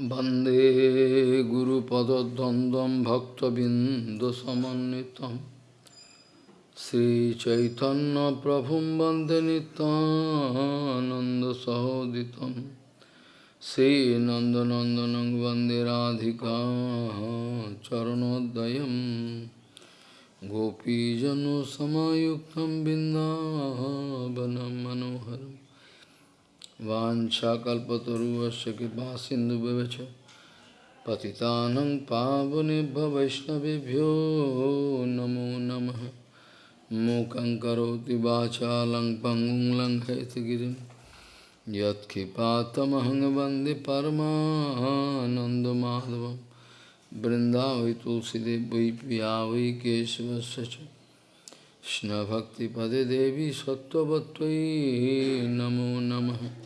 वंदे गुरुपदद्वन्द्वं भक्तबिन्दुसमन्वितं। श्रीचैतन्यप्रभुं वंदे नितानन्दसहोदितं श्रीनन्दनन्दनं वंदे राधिका चरणोदयं। गोपीजनसमायुक्तं बिन्दावनं मनोहरम्। वाञ्छाकल्पतरुवस्य कृपा सिन्धुभ्यश्च पतितानं पावनेभ्य वैष्णवेभ्यो नमो नमः। मूकं करोति वाचालं पङ्गुं लङ्घयतगिरिं यत्कृपातमहं वंदे परमानन्दमाधवं। वृन्दावै तुलसीदेव वै पिया वै केशवस्य च। कृष्णभक्तिपदे देवी सत्त्ववत्त्वयि नमो नमः।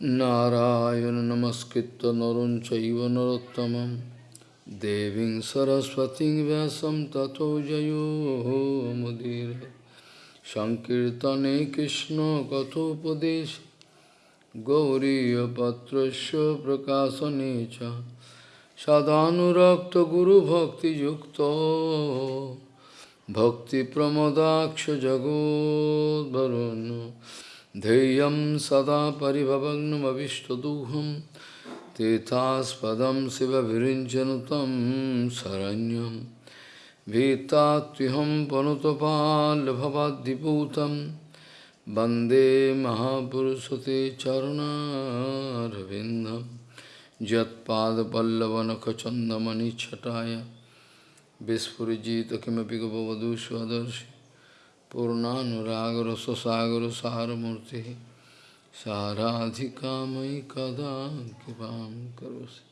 Narayana namaskritta narun chaiva narottamam Deving saraswati vyasam tato jayo mudire Sankirtane Krishna kathopadesh Gauriya patrasya prakasanecha Sadhanurakta guru bhakti yukta Bhakti pramodaksh jagod varuna ध्येयं सदा परिभवग्नमविष्टदुहं तीर्थास्पदं शिवभिरिञ्चनुतं शरण्यं भीतात्युहं पनुतपाल्भवाद्दिपूतं वन्दे महापुरुषते चरुणारविन्दं यत्पादपल्लवनखचन्दमणिच्छटाय विस्फुजित किमपि गपवधू स्वदर्शि पूर्णानुरागर स्वसागर सारमूर्ति साराधिका मयि कदा कृपा करोसि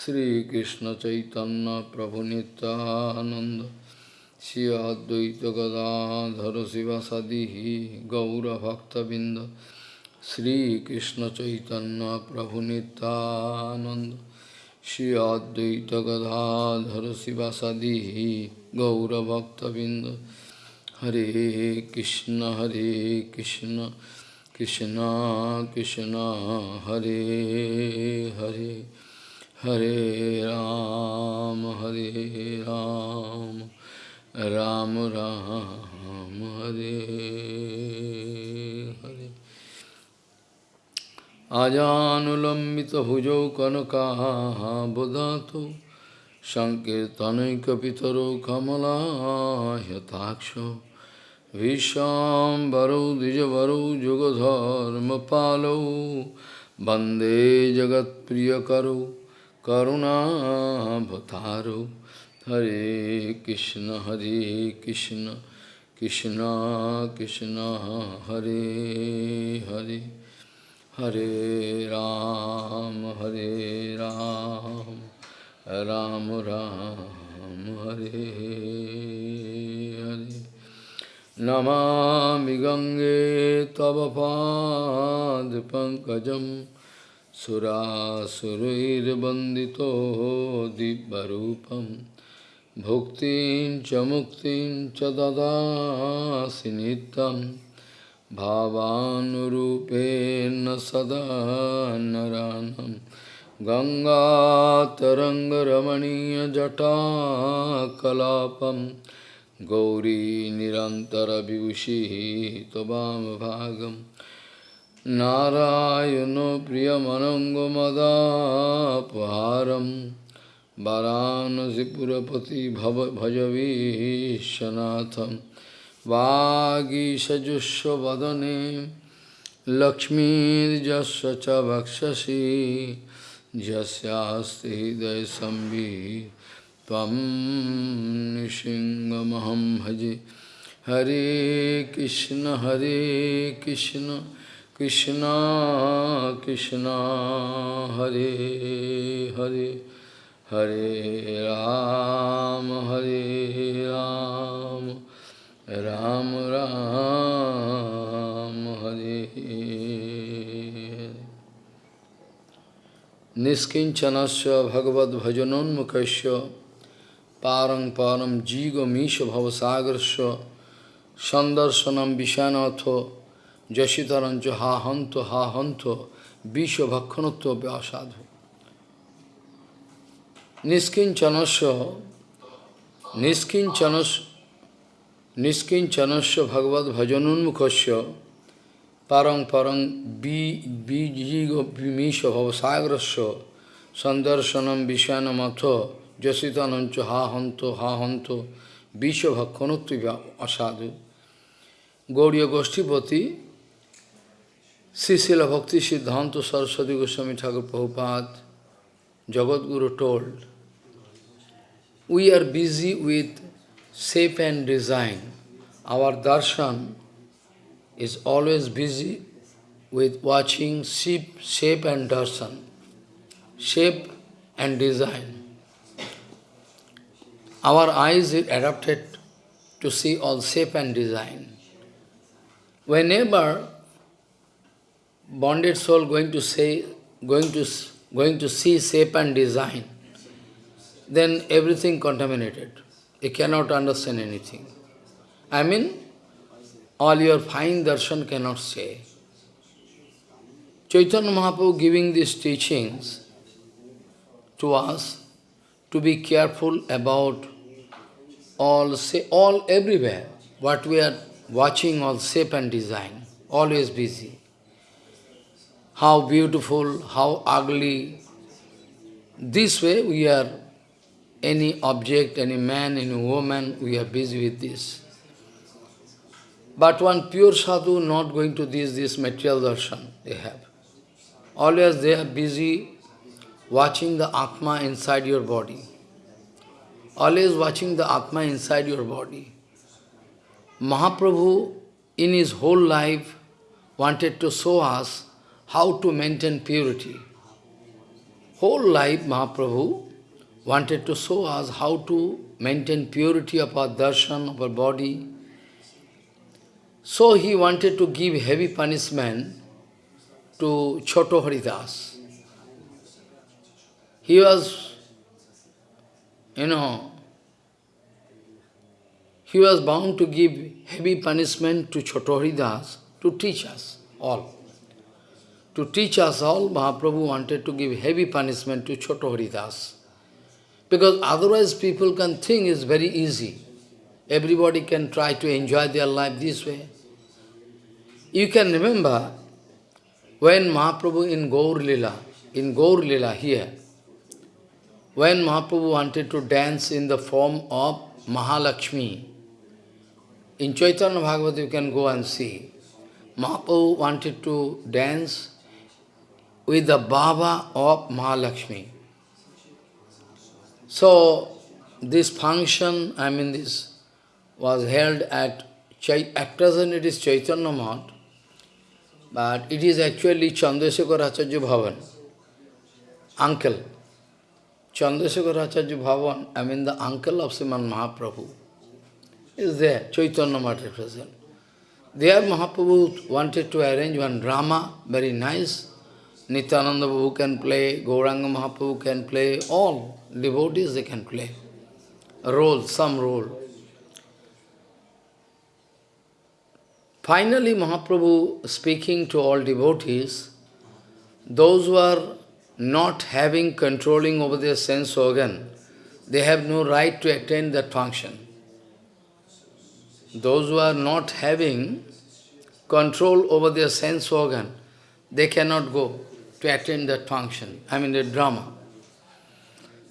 श्रीकृष्ण चैतन्य प्रभु नित्यानंद श्री अद्वैत गदाधर शिवसदी गौरभक्तबिंद श्रीकृष्ण चैतन्य प्रभु Nityanand Shri Advaita Gadadhara Sivasadi Gaura हरे कृष्ण हरे कृष्ण कृष्ण कृष्ण, हरे हरे हरे राम हरे राम राम राम, हरे हरे। आजानुलंबित भुजौ कनकाबुधातु संकीर्तनैकपितरो कमलायताक्ष विषाम भरु द्विजर जुगधर्म पालो वंदे जगत प्रिय वंदे करुणा करुणाभतारौ हरे कृष्ण हरे कृष्ण कृष्ण कृष्ण, हरे हरे। हरे राम हरे Ram Ram Ram, Hare Hare. Ram, Ram Ram, Hare Hare. Namami Gange Tava Pad Pankajam Surasurir Bandito Dibbarupam Bhuktin Chamuktin Chadada Sinitam भावानुरूपेण सदा नरानं गङ्गातरङ्गरमणीयजटाकलापं गौरी निरन्तरविभूषिः त्ववामभागं नारायणो प्रियमनङ्गमदापहारं वाराणसीपुरपति भव भजवीशनाथम्। वागीषजुष्वदने लक्ष्मीर्जस्व च वक्षसि। यस्यास्ति हृदयसंवि त्वं निशिङ्गमहं भजे हरे कृष्ण हरे कृष्ण कृष्ण कृष्ण हरे हरे हरे राम हरे Ram Ram Hare Niskinchanasya Bhagavad Bhajanonmukasya Parang Param Jigo Misha Bhavasagarasya Sandarsanam Vishanatho Jashitarancho Ha Hanto Ha Hanto Visha Bhakkanutva Vyasadu. Niskincanasya Niskincanasya Niskincanasya Bhagavad Bhajanunmukhasya Parang Parang Bijigo Bimisha Bhavasagrasya Sandarsanam Vishanamatha Jasitanancha Ha Hanto Ha Hanto Visha Bhakkanutva Asadu Gauriya Goshtipati Srila Bhakti Siddhanta Saraswati Goswami Thakur Prabhupada Jagat Guru told we are busy with shape and design. Our darshan is always busy with watching shape, shape and darshan, shape and design. Our eyes is adapted to see all shape and design. Whenever bonded soul going to say, going to going to see shape and design, then everything contaminated. You cannot understand anything. I mean, all your fine darshan cannot say. Chaitanya Mahaprabhu giving these teachings to us to be careful about all, say, all everywhere, what we are watching, all shape and design, always busy. How beautiful, how ugly. This way we are any object, any man, any woman, we are busy with this. But one pure sadhu not going to this, this material darshan they have. Always they are busy watching the Atma inside your body. Always watching the Atma inside your body. Mahaprabhu in his whole life wanted to show us how to maintain purity. Whole life Mahaprabhu wanted to show us how to maintain purity of our darshan, of our body. So he wanted to give heavy punishment to Choto Haridas. He was, you know, he was bound to give heavy punishment to Choto Haridas to teach us all. To teach us all, Mahaprabhu wanted to give heavy punishment to Choto Haridas. Because otherwise people can think it's very easy. Everybody can try to enjoy their life this way. You can remember when Mahaprabhu in Gaur Lila, in Gaur Lila here, when Mahaprabhu wanted to dance in the form of Mahalakshmi, in Chaitanya Bhagavat you can go and see, Mahaprabhu wanted to dance with the Baba of Mahalakshmi. So, this function, I mean this, was held at, at present it is Chaitanya Math, but it is actually Chandrasekhar Acharya Bhavan, uncle. Chandrasekhar Acharya Bhavan, I mean the uncle of Sriman Mahaprabhu, is there, Chaitanya at present. There Mahaprabhu wanted to arrange one drama, very nice. Nityananda Prabhu can play, Gauranga Mahaprabhu can play, all devotees they can play a role, some role. Finally, Mahaprabhu speaking to all devotees, those who are not having controlling over their sense organ, they have no right to attend that function. Those who are not having control over their sense organ, they cannot go to attend that function, I mean the drama.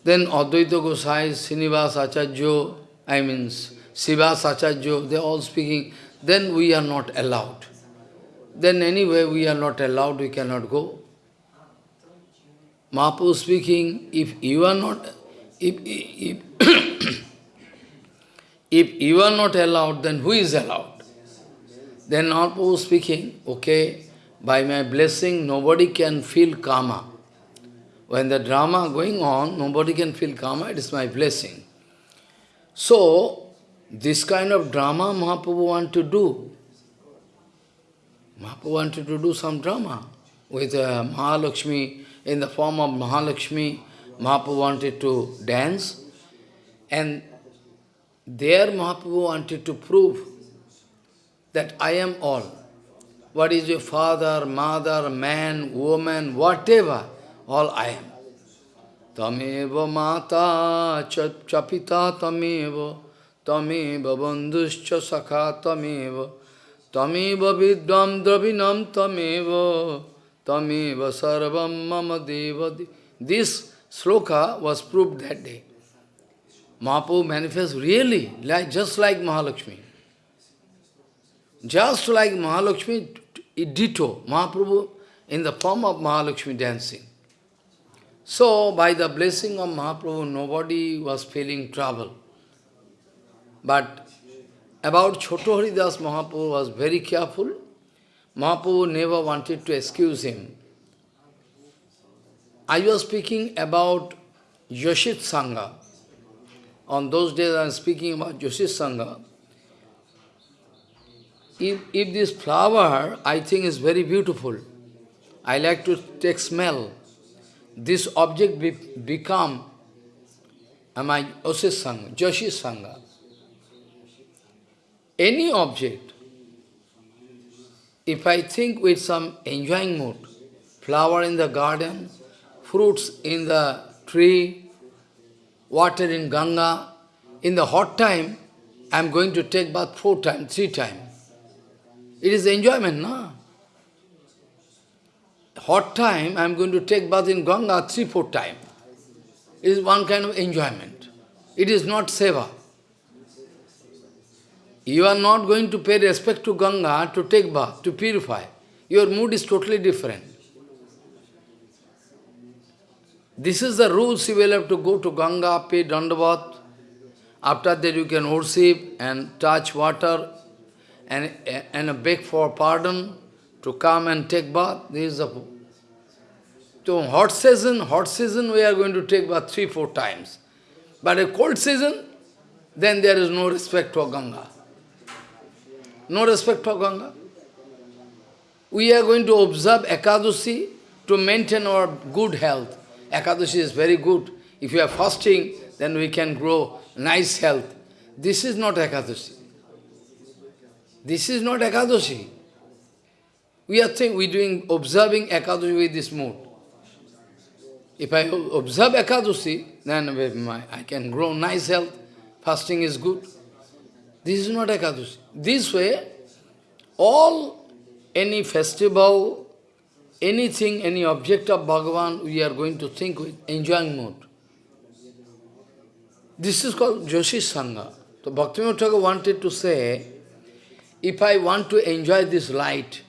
Then Advaita Gosai, Srinivas Acharya, I mean Srivas Acharya, they are all speaking, then we are not allowed. Then anyway we are not allowed, we cannot go. Mahaprabhu speaking, if you are not, if, if, if you are not allowed, then who is allowed? Then Mahaprabhu speaking, okay, by my blessing nobody can feel karma. When the drama going on, nobody can feel karma, it is my blessing. So, this kind of drama Mahaprabhu want to do. Mahaprabhu wanted to do some drama with uh, Mahalakshmi, in the form of Mahalakshmi, Mahaprabhu wanted to dance. And there Mahaprabhu wanted to prove that I am all. what is your father, mother, man, woman, whatever, all I am. Tameva mata chapita tameva, tameva bandhuscha sakha tameva, tameva vidvam dravinam tameva, tameva sarvam mama deva. This sloka was proved that day. Mahaprabhu manifests really, like, just like Mahalakshmi. Just like Mahalakshmi, ditto, Mahaprabhu in the form of Mahalakshmi dancing. So, by the blessing of Mahaprabhu, nobody was feeling trouble. But about Choto Haridas, Mahaprabhu was very careful. Mahaprabhu never wanted to excuse him. I was speaking about Yoshit Sangha. On those days I am speaking about Yoshit Sangha. If, if this flower, I think is very beautiful, I like to take smell, this object be, become my Osis Sangha, Joshi Sangha. Any object, if I think with some enjoying mood, flower in the garden, fruits in the tree, water in Ganga, in the hot time, I am going to take bath four times, three times. It is enjoyment, no? Hot time, I am going to take bath in Ganga three, four times. It is one kind of enjoyment. It is not seva. You are not going to pay respect to Ganga to take bath, to purify. Your mood is totally different. This is the rules you will have to go to Ganga, pay dandavat. After that you can worship and touch water and, and beg for pardon to come and take bath. This is the... So hot season, hot season we are going to take bath three, four times. But a cold season, then there is no respect for Ganga. No respect for Ganga. We are going to observe Ekadashi to maintain our good health. Ekadashi is very good. If you are fasting, then we can grow nice health. This is not Ekadashi. This is not Ekadashi. We are think we doing observing Ekadashi with this mood. If I observe Ekadashi, then I can grow nice health. Fasting is good. This is not Ekadashi. This way, all, any festival, anything, any object of Bhagavan, we are going to think with enjoying mood. This is called Joshi Sangha. So Bhaktivinoda wanted to say, if I want to enjoy this light,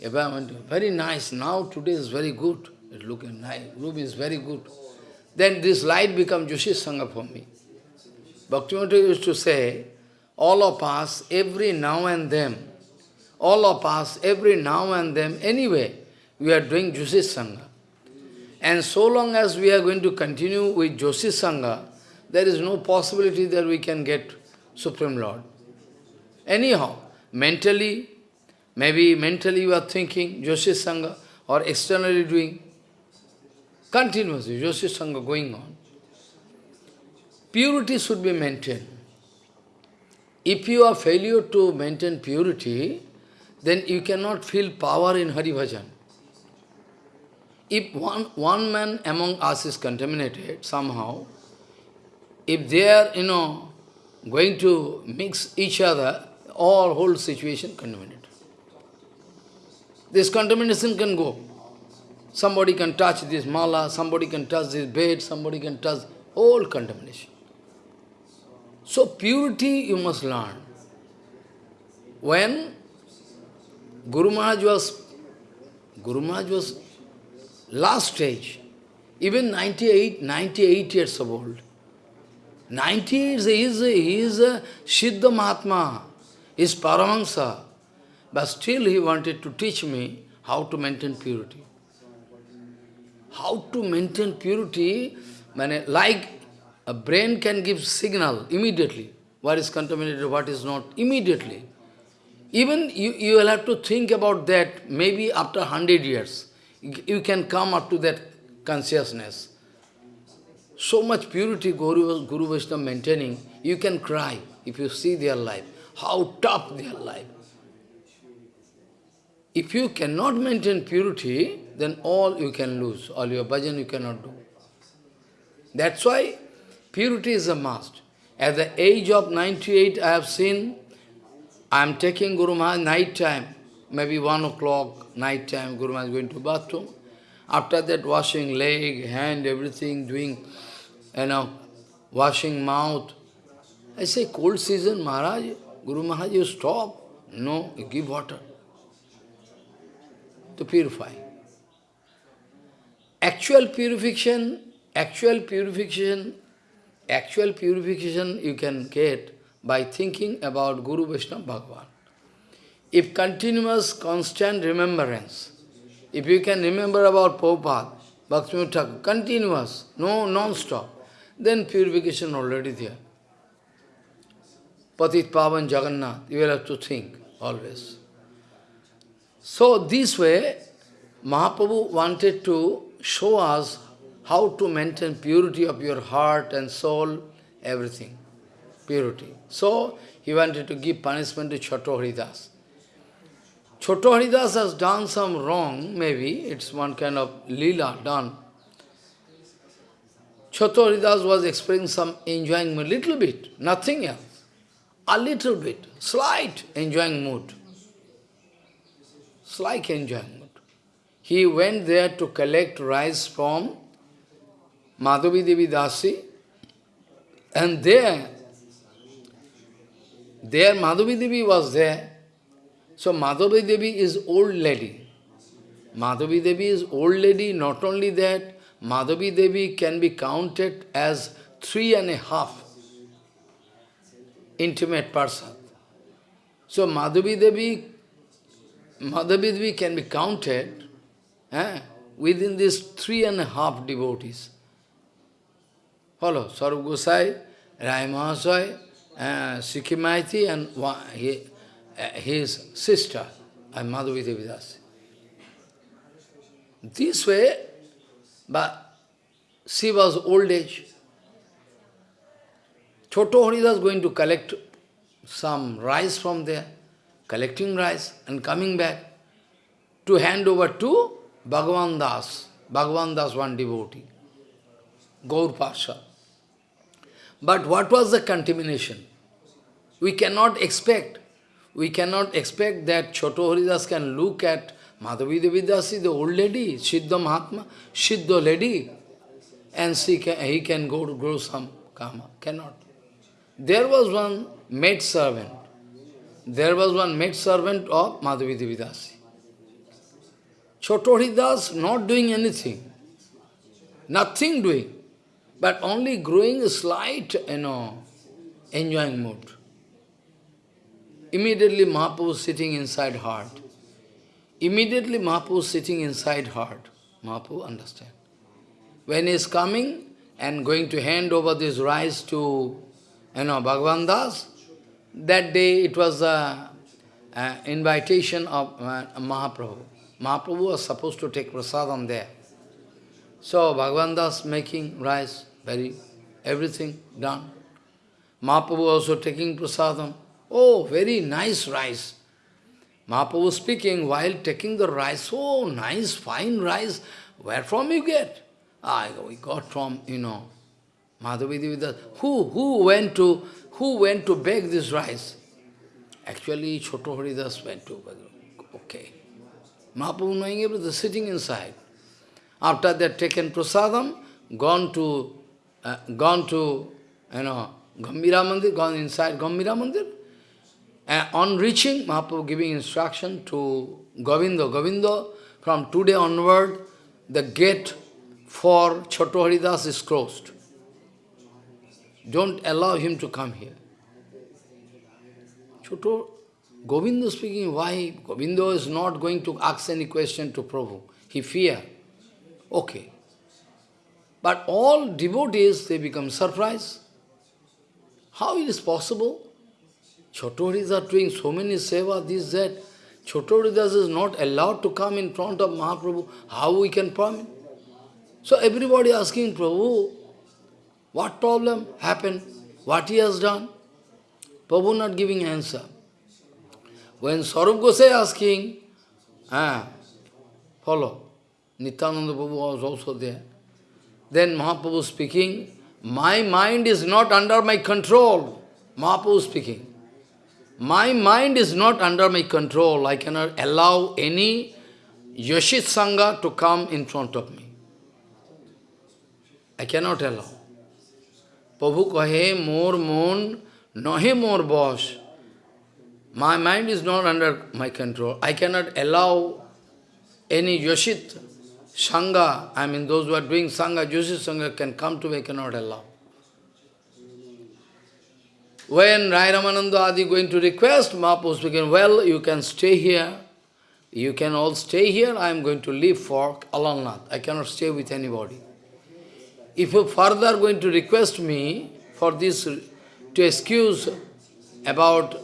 if I want to, very nice, now today is very good, it looking nice, room is very good, then this light becomes Joshi Sangha for me. Bhaktivinoda used to say, all of us, every now and then, all of us, every now and then, anyway, we are doing Joshi Sangha. And so long as we are going to continue with Joshi Sangha, there is no possibility that we can get Supreme Lord. Anyhow, mentally, maybe mentally you are thinking Joshi Sangha or externally doing continuously Joshi Sangha going on. Purity should be maintained. If you are failure to maintain purity, then you cannot feel power in Hari Bhajan. If one, one man among us is contaminated somehow, if they are, you know, going to mix each other, all whole situation contaminated. This contamination can go. Somebody can touch this mala, somebody can touch this bed, somebody can touch all contamination. So purity you must learn. When Guru Maharaj was, Guru Maharaj was last stage, even 98, 98 years of old. 90 years, he is, he is a Siddha Mahatma, is Paramahansa. But still he wanted to teach me how to maintain purity. How to maintain purity, like a brain can give signal immediately, what is contaminated, what is not, immediately. Even you, you will have to think about that maybe after 100 years. You can come up to that consciousness. So much purity Guru, Guru Vaishnava maintaining, you can cry if you see their life, how tough their life. if you cannot maintain purity, then all you can lose, all your bhajan you cannot do. That's why purity is a must. At the age of 98, I have seen, I am taking Guru Maharaj night time, maybe 1 o'clock, night time, Guru Maharaj is going to bathroom. After that, washing leg, hand, everything, doing, you know, washing mouth. I say, cold season, Maharaj, Guru Maharaj, you stop. No, you give water to purify. Actual purification, actual purification, actual purification you can get by thinking about Guru Vaishnava Bhagavan. If continuous, constant remembrance, if you can remember about Prabhupada, Bhakti Thakur, continuous, no non-stop, then purification already there. Patit Pavan Jagannath, you will have to think always. So this way, Mahaprabhu wanted to show us how to maintain purity of your heart and soul, everything. Purity. So, he wanted to give punishment to Choto Haridas. Has done some wrong, maybe, it's one kind of lila done. Choto was experiencing some enjoying mood, little bit, nothing else. A little bit, slight enjoying mood. Slight enjoying mood. He went there to collect rice from Madhavi Devi Dasi, and there, there Madhavi Devi was there. So Madhavi Devi is old lady. Madhavi Devi is old lady, not only that, Madhavi Devi can be counted as three and a half intimate person. So Madhavi Devi, Madhavi Devi can be counted eh, within these three and a half devotees. Follow, Sarup Gosai, Rai uh, and he, uh, his sister, and Madhavi Devidasi. This way, but she was old age. Choto Haridas going to collect some rice from there, collecting rice and coming back to hand over to Bhagavan Das. Bhagavan Das, one devotee, Gaur. But what was the contamination? We cannot expect, we cannot expect that Choto Haridas can look at Madhavi Devidasi, the old lady, Siddha Mahatma, Siddha lady, and see can, he can go to grow some karma. Cannot. There was one maid servant. There was one maid servant of Madhavi Devidasi. Choto Haridas not doing anything. Nothing doing but only growing a slight, you know, enjoying mood. Immediately Mahaprabhu sitting inside heart. Immediately Mahaprabhu sitting inside heart. Mahaprabhu understand. When he is coming and going to hand over this rice to, you know, Bhagavan Das, that day it was a, invitation of uh, Mahaprabhu. Mahaprabhu was supposed to take prasadam there. So Bhagavan Das making rice, very, everything done. Mahaprabhu also taking prasadam. Oh, very nice rice. Mahaprabhu speaking while taking the rice, oh, nice, fine rice. Where from you get? Ah, we got from, you know, Madhavi Devidas. Who, who went to, who went to beg this rice? Actually, Choto Haridas went to. Okay. Mahaprabhu knowing everything, sitting inside. After that taken prasadam, gone to, uh, gone to, you know, Gambhira Mandir, gone inside Gambhira Mandir. And on reaching, Mahaprabhu giving instruction to Govinda. Govinda, from today onward, the gate for Choto Haridas is closed. Don't allow him to come here. Choto, Govinda speaking, why? Govinda is not going to ask any question to Prabhu. He fear. Okay. But all devotees, they become surprised. How it is possible? Chotoris are doing so many seva, this, that. Chotoridas is not allowed to come in front of Mahaprabhu. How we can permit? So everybody asking Prabhu, what problem happened? What he has done? Prabhu not giving answer. When Sarup Gosai asking, Ah, follow. Nityananda Prabhu was also there. Then Mahaprabhu speaking, my mind is not under my control. Mahaprabhu speaking. My mind is not under my control. I cannot allow any Yashit Sangha to come in front of me. I cannot allow. Prabhu kahe more mon, nahe more boss. My mind is not under my control. I cannot allow any Yoshit Sangha, I mean those who are doing Sangha, Yoshit Sangha can come to me, cannot allow. When Rai Ramananda Adi going to request, Mahaprabhu speaking, well, you can stay here. You can all stay here. I am going to leave for Alalnath. I cannot stay with anybody. If you further going to request me for this, to excuse about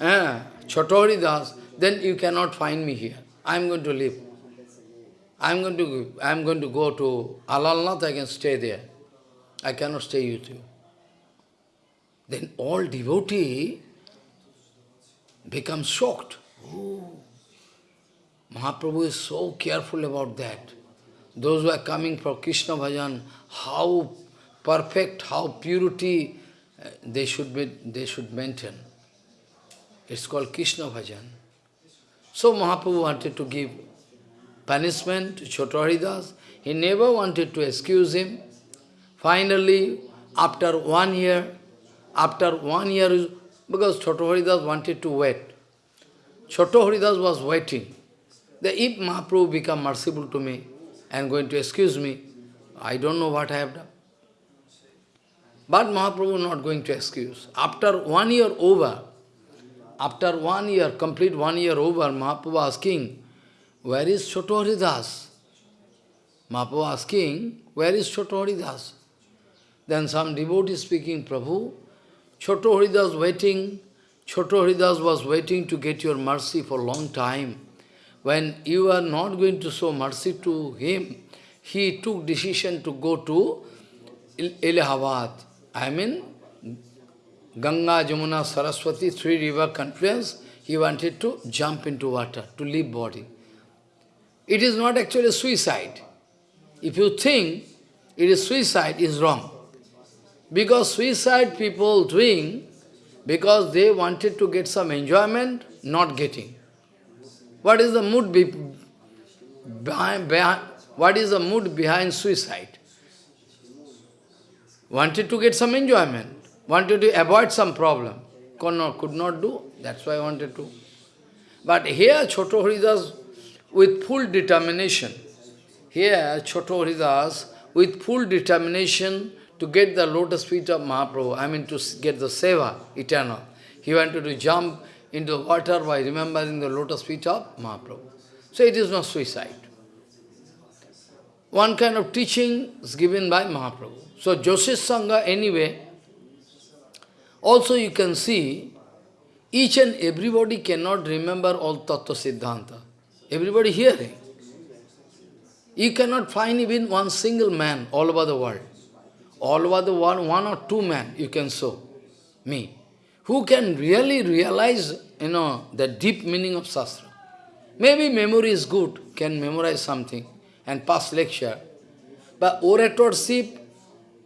eh, Das, then you cannot find me here. I am going to leave. I am going to I am going to go to Alalnath, I can stay there. I cannot stay with you. Then all devotee become shocked. Mahaprabhu is so careful about that. Those who are coming for Krishna bhajan, how perfect, how purity uh, they should be, they should maintain. It's called Krishna bhajan. So Mahaprabhu wanted to give punishment to Chotaharidas. He never wanted to excuse him. Finally, after one year, after one year, because Chotaharidas wanted to wait. Chotaharidas was waiting. That if Mahaprabhu become merciful to me and going to excuse me, I don't know what I have done. But Mahaprabhu not going to excuse. After one year over, after one year, complete one year over, Mahaprabhu asking, where is Chotaharidas? Mahaprabhu asking, where is Chotaharidas? Then some devotee speaking, Prabhu, Choto Haridas waiting, Choto Haridas was waiting to get your mercy for a long time. When you are not going to show mercy to him, he took decision to go to Allahabad. I mean, Ganga, Jamuna, Saraswati, three river confluence, he wanted to jump into water, to leave body. It is not actually suicide. If you think it is suicide, is wrong. Because suicide people doing, because they wanted to get some enjoyment, not getting. What is the mood be behind, behind, what is the mood behind suicide? Wanted to get some enjoyment, wanted to avoid some problem. Could not, could not do, that's why I wanted to. But here Choto with full determination, here Choto Haridas with full determination to get the lotus feet of Mahaprabhu, I mean to get the seva, eternal. He wanted to jump into the water by remembering the lotus feet of Mahaprabhu. So it is not suicide. One kind of teaching is given by Mahaprabhu. So Yoshit Sangha anyway, also you can see, each and everybody cannot remember all Tattva Siddhanta. Everybody hearing. You cannot find even one single man all over the world all over the world, one or two men you can show me, who can really realize, you know, the deep meaning of Shastra. Maybe memory is good, can memorize something and pass lecture. But oratorship,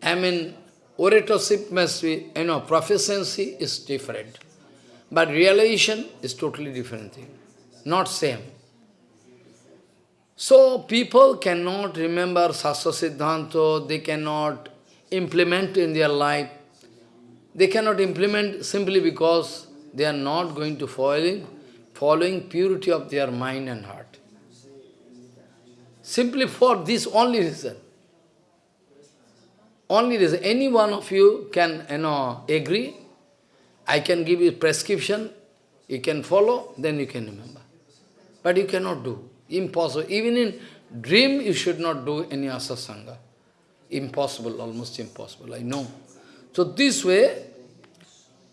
I mean, oratorship must be, you know, proficiency is different. But realization is totally different thing, not same. So people cannot remember Shastra Siddhanta, they cannot implement in their life. They cannot implement simply because they are not going to following, following purity of their mind and heart. Simply for this only reason. Only reason. Any one of you can you know, agree. I can give you prescription. You can follow, then you can remember. But you cannot do. Impossible. Even in dream, you should not do any asa asasanga impossible, almost impossible, I know. So this way,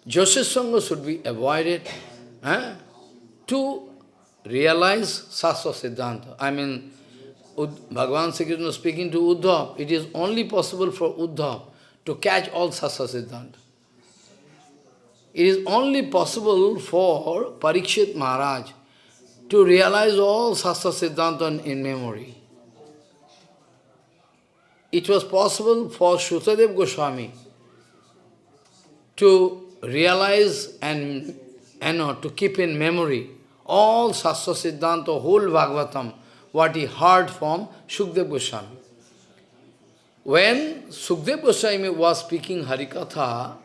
Yoshit Sangha should be avoided eh, to realize Sastra Siddhanta. I mean, Ud Bhagavan Sri Krishna speaking to Uddhav, it is only possible for Uddhav to catch all Sastra Siddhanta. It is only possible for Parikshit Maharaj to realize all Sastra Siddhanta in memory. It was possible for Shutadev Goswami to realize and, and to keep in memory all Sastra Siddhanta, whole Bhagavatam, what he heard from Shukdev Goswami. When Sukdev Goswami was speaking Harikatha,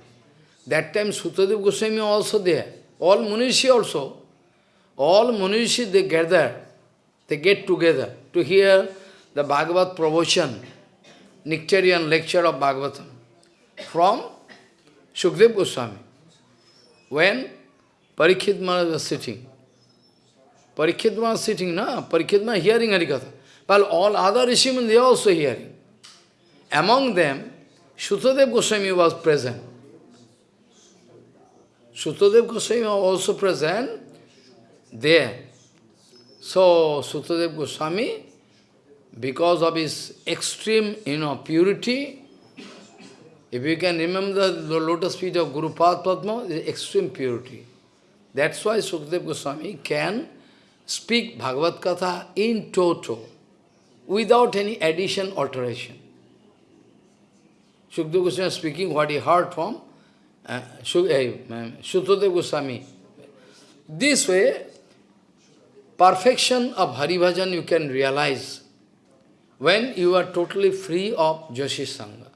that time Sutadev Goswami also there, all Munishi also, all Munishi they gather, they get together to hear the Bhagavad promotion, nectarian lecture of Bhagavatam from Shukdev Goswami. When Parikshit Maharaj was sitting, Parikshit was sitting, na? Parikshit Maharaj hearing Harikatha. But all other Rishiman, they are also hearing. Among them, Shutadev Goswami was present. Shutadev Goswami was also present there. So, Shutadev Goswami, because of his extreme, you know, purity, if you can remember the lotus feet of Guru Padma, the extreme purity. That's why Sukdev Goswami can speak Bhagavad Katha in toto, without any addition, alteration. Sukdev Goswami speaking what he heard from uh, Shutadev Goswami. This way, perfection of Hari Bhajan you can realize when you are totally free of Joshi Sangha,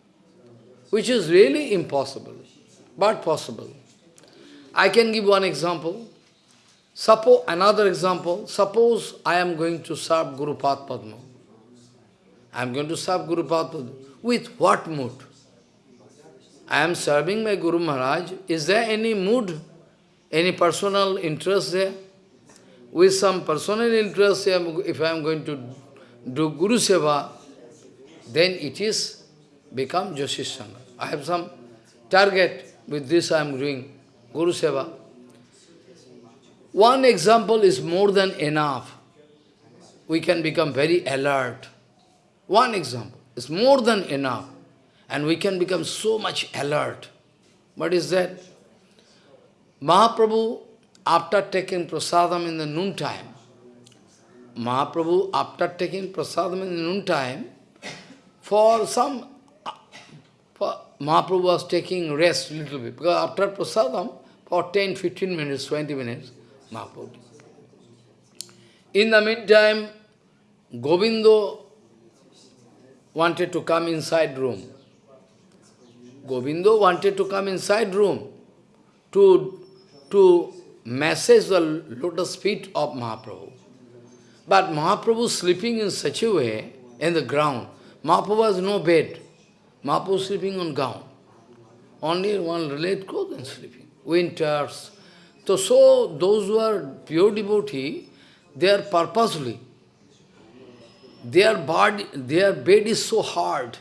which is really impossible, but possible. I can give one example. Suppose another example. Suppose I am going to serve Guru Padma. I am going to serve Guru Padma. With what mood? I am serving my Guru Maharaj. Is there any mood, any personal interest there? With some personal interest, if I am going to do Guru Seva, then it is become Joshi I have some target, with this I am doing Guru Seva. One example is more than enough. We can become very alert. One example is more than enough and we can become so much alert. What is that? Mahaprabhu, after taking prasadam in the noontime, Mahaprabhu, after taking prasadam in the noontime, for some, for Mahaprabhu was taking rest a little bit, because after prasadam, for 10, 15 minutes, 20 minutes, Mahaprabhu. In the meantime, Govindo wanted to come inside room. Govindo wanted to come inside room to, to massage the lotus feet of Mahaprabhu. But Mahaprabhu sleeping in such a way, in the ground. Mahaprabhu has no bed. Mahaprabhu sleeping on ground. Only one related clothes and sleeping. Winters. So, so those who are pure devotee, they are purposely. Their body, their bed is so hard.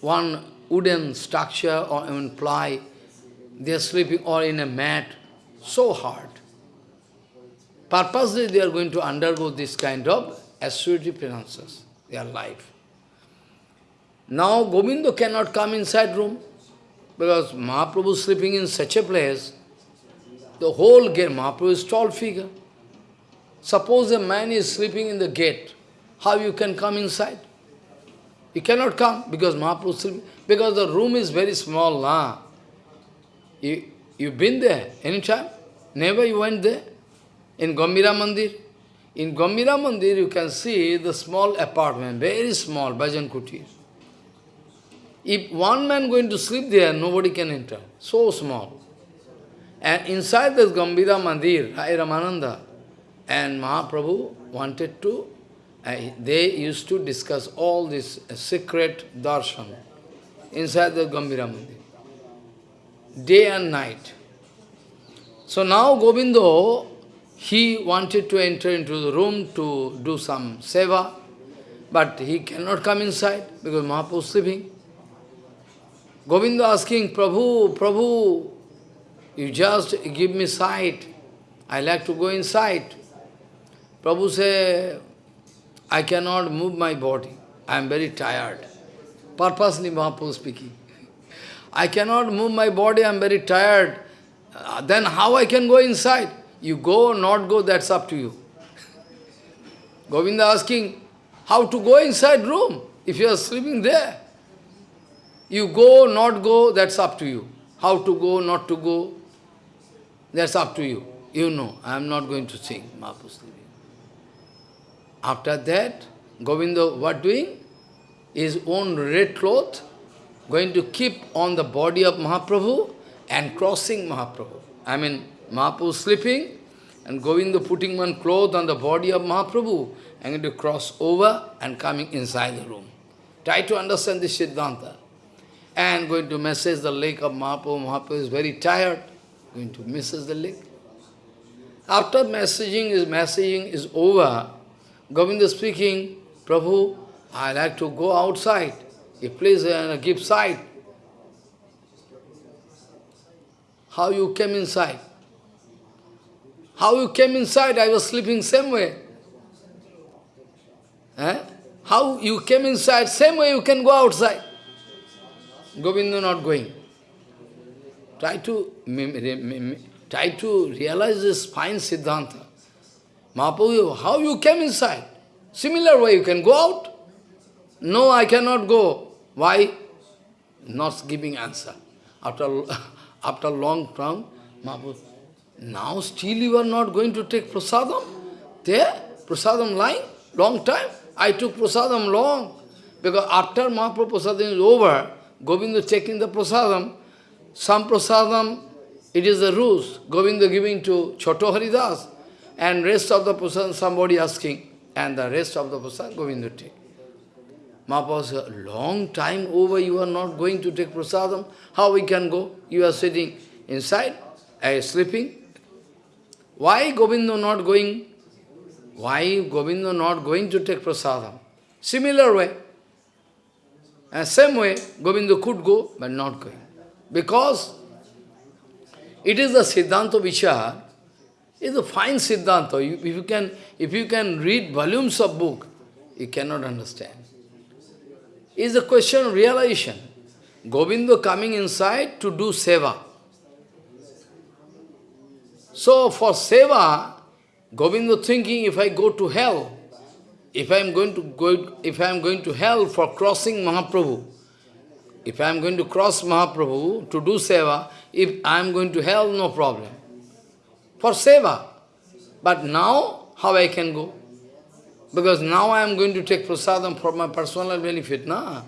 One wooden structure or even ply, they are sleeping or in a mat, so hard. Purposely they are going to undergo this kind of assurity penances, their life. Now Govinda cannot come inside room, because Mahaprabhu is sleeping in such a place, the whole gate, Mahaprabhu is tall figure. Suppose a man is sleeping in the gate, how you can come inside? You cannot come because Mahaprabhu is sleeping. Because the room is very small. Nah. You, you've been there anytime? Never you went there? In Gambhira Mandir? In Gambhira Mandir you can see the small apartment, very small, Bhajan Kutir. If one man going to sleep there, nobody can enter. So small. And inside this Gambhira Mandir, Rai Ramananda and Mahaprabhu wanted to, uh, they used to discuss all this uh, secret darshan inside the Gambhira Mandir. Day and night. So now Govindo, he wanted to enter into the room to do some seva, but he cannot come inside because Mahaprabhu is sleeping. Govinda asking, Prabhu, Prabhu, you just give me sight. I like to go inside. Prabhu say, I cannot move my body. I am very tired. Purposely Mahaprabhu speaking. I cannot move my body, I am very tired. Uh, then how I can go inside? You go or not go, that's up to you. Govinda asking, how to go inside room if you are sleeping there? You go, or not go, that's up to you. How to go, not to go, that's up to you. You know, I am not going to sing. After that, Govinda, what doing? His own red cloth, going to keep on the body of Mahaprabhu and crossing Mahaprabhu. I mean, Mahaprabhu sleeping, and going Govinda putting one cloth on the body of Mahaprabhu, and going to cross over and coming inside the room. Try to understand this Siddhanta and going to message the lake of Mahaprabhu. Mahaprabhu is very tired, going to message the lake. After messaging is messaging is over, Govinda speaking, Prabhu, I like to go outside. You please uh, give sight. How you came inside? How you came inside? I was sleeping same way. Eh? How you came inside, same way you can go outside. Govinda not going. Try to, try to realize this fine Siddhanta. Mahaprabhu, how you came inside? Similar way you can go out. No, I cannot go. Why? Not giving answer. After, after long time, Mahaprabhu, now still you are not going to take prasadam? There, prasadam lying, long time. I took prasadam long. Because after Mahaprabhu prasadam is over, Govinda taking the prasadam, some prasadam, it is the rules, Govinda giving to Choto Haridas, and rest of the prasadam somebody asking, and the rest of the prasadam Govinda take. Mahaprabhu said, long time over you are not going to take prasadam, how we can go? You are sitting inside, uh, sleeping. Why Govinda not going? Why Govinda not going to take prasadam? Similar way, and same way, Govinda could go, but not going. Because it is the Siddhanta Vichar, it's a fine Siddhanta. if, you can, if you can read volumes of book, you cannot understand. It's a question of realization. Govinda coming inside to do seva. So for seva, Govinda thinking, if I go to hell, if I am going to go, if I am going to hell for crossing Mahaprabhu, if I am going to cross Mahaprabhu to do seva, if I am going to hell, no problem. For seva. But now, how I can go? Because now I am going to take prasadam for my personal benefit, na?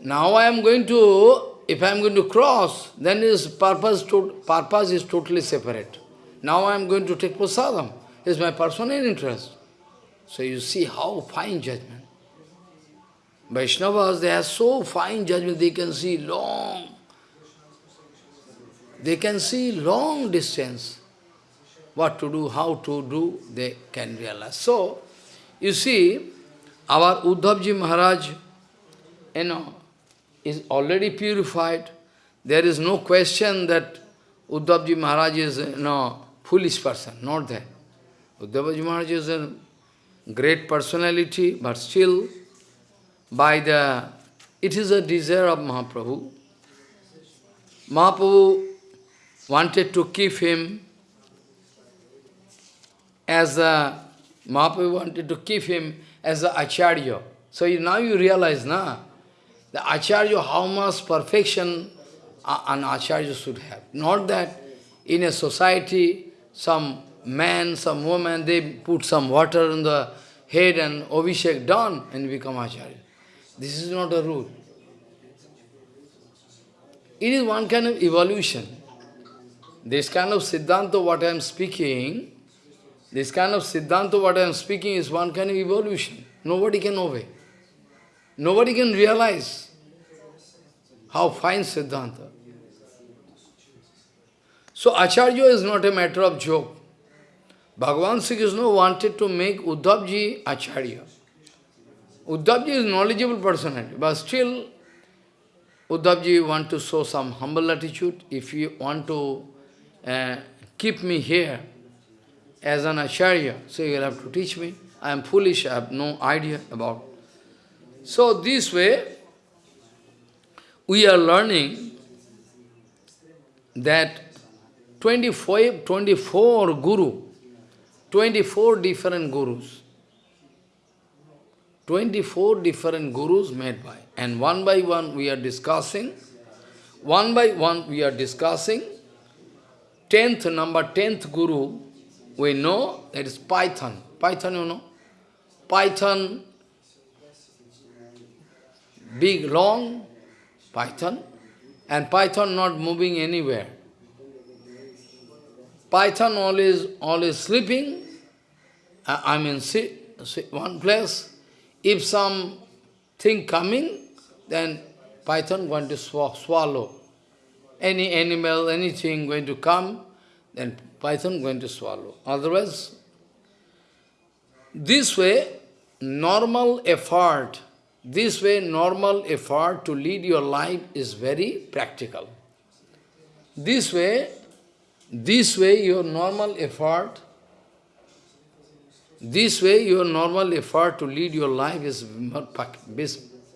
Now I am going to, if I am going to cross, then his purpose, to, purpose is totally separate. Now I am going to take prasadam. It's my personal interest. So you see how fine judgment. Vaishnavas, they have so fine judgment, they can see long. They can see long distance. What to do, how to do, they can realize. So, you see, our Uddhavji Maharaj, you know, is already purified. There is no question that Uddhavji Maharaj is, you know, foolish person, not that. Uddhavji Maharaj is a great personality, but still, by the, it is a desire of Mahaprabhu. Mahaprabhu wanted to keep him as a, Mahaprabhu wanted to keep him as a Acharya. So you, now you realize, na, the Acharya, how much perfection an Acharya should have. Not that in a society, some man, some woman, they put some water on the head and Abhishek done and become Acharya. This is not a rule. It is one kind of evolution. This kind of Siddhanta, what I am speaking, this kind of Siddhanta, what I am speaking, is one kind of evolution. Nobody can obey. Nobody can realize how fine Siddhanta. So Acharya is not a matter of joke. Bhagavan Sri Krishna wanted to make Uddhavji Acharya. Uddhavji is knowledgeable personality, but still Uddhavji want to show some humble attitude. If you want to uh, keep me here as an Acharya, so you will have to teach me. I am foolish, I have no idea about. So this way, we are learning that 25, 24 Guru 24 different gurus. 24 different gurus made by. And one by one we are discussing. One by one we are discussing. Tenth number, tenth guru, we know that is Python. Python, you know. Python, big, long Python, and Python not moving anywhere. Python always, always sleeping, I mean, sit, sit one place. If some thing coming, then Python going to sw swallow. Any animal, anything going to come, then Python going to swallow. Otherwise, this way, normal effort, this way normal effort to lead your life is very practical. This way, this way your normal effort, this way your normal effort to lead your life is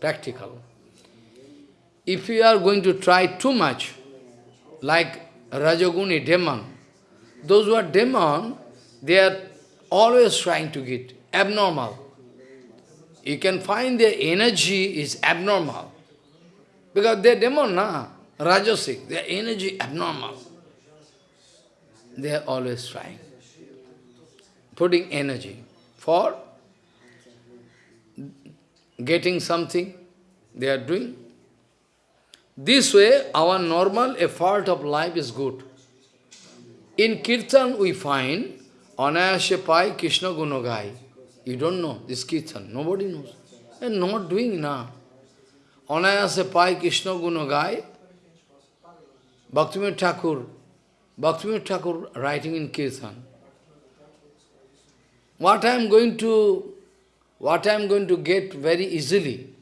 practical. If you are going to try too much, like Rajaguni demon, those who are demon, they are always trying to get abnormal. You can find their energy is abnormal. Because they are demon, na? Rajasic, their energy abnormal. They are always trying. Putting energy for getting something they are doing. This way, our normal effort of life is good. In Kirtan, we find Anayasya Pai Krishna Gunagai. You don't know this Kirtan. Nobody knows. And not doing now. Anayasya Pai Krishna Gunagai. Bhaktivinoda Thakur. Bhaktivinoda Thakur writing in Kirtan. What I am going to, what I am going to get very easily,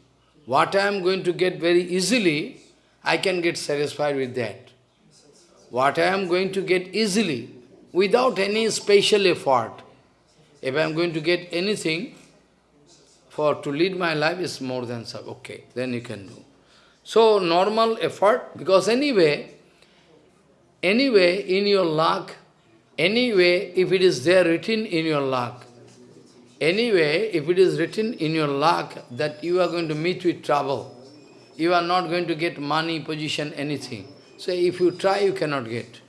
what I am going to get very easily, I can get satisfied with that. What I am going to get easily, without any special effort. If I am going to get anything for to lead my life is more than so. Okay, then you can do. So normal effort, because anyway, anyway in your luck, anyway if it is there written in your luck, anyway if it is written in your luck that you are going to meet with trouble, you are not going to get money, position, anything. So if you try, you cannot get.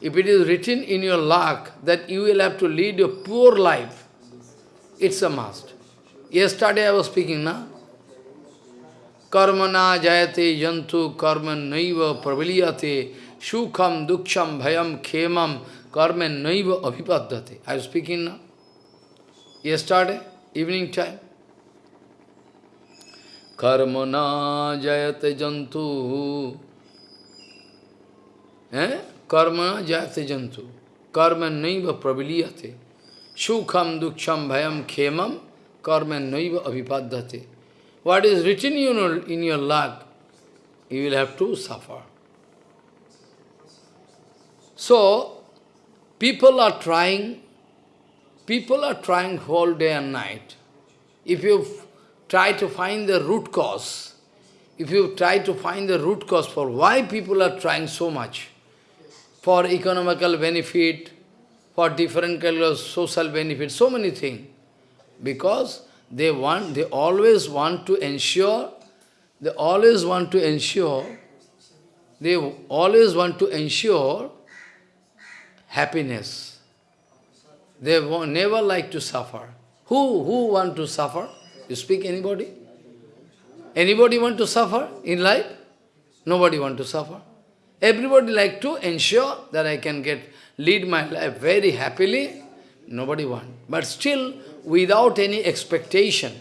If it is written in your luck that you will have to lead a poor life, it's a must. Yesterday I was speaking, na? Karmana jayate jantu karman naiva praviliyate shukham duksham bhayam khemam karman naiva abhipaddate. I was speaking now. Yesterday, evening time. Karmana jayate jantu. Karma jayate jantu. Karma naiva praviliyate. Sukham duksham bhayam khemam karma naiva abhipaddate. What is written in your, in your luck, you will have to suffer. So, people are trying, people are trying whole day and night. If you try to find the root cause, if you try to find the root cause for why people are trying so much, for economical benefit, for different kind of social benefit, so many things. Because they want, they always want to ensure, they always want to ensure, they always want to ensure happiness. They never like to suffer. Who, who want to suffer? You speak anybody? Anybody want to suffer in life? Nobody want to suffer. Everybody like to ensure that I can get lead my life very happily. Nobody want. But still, without any expectation,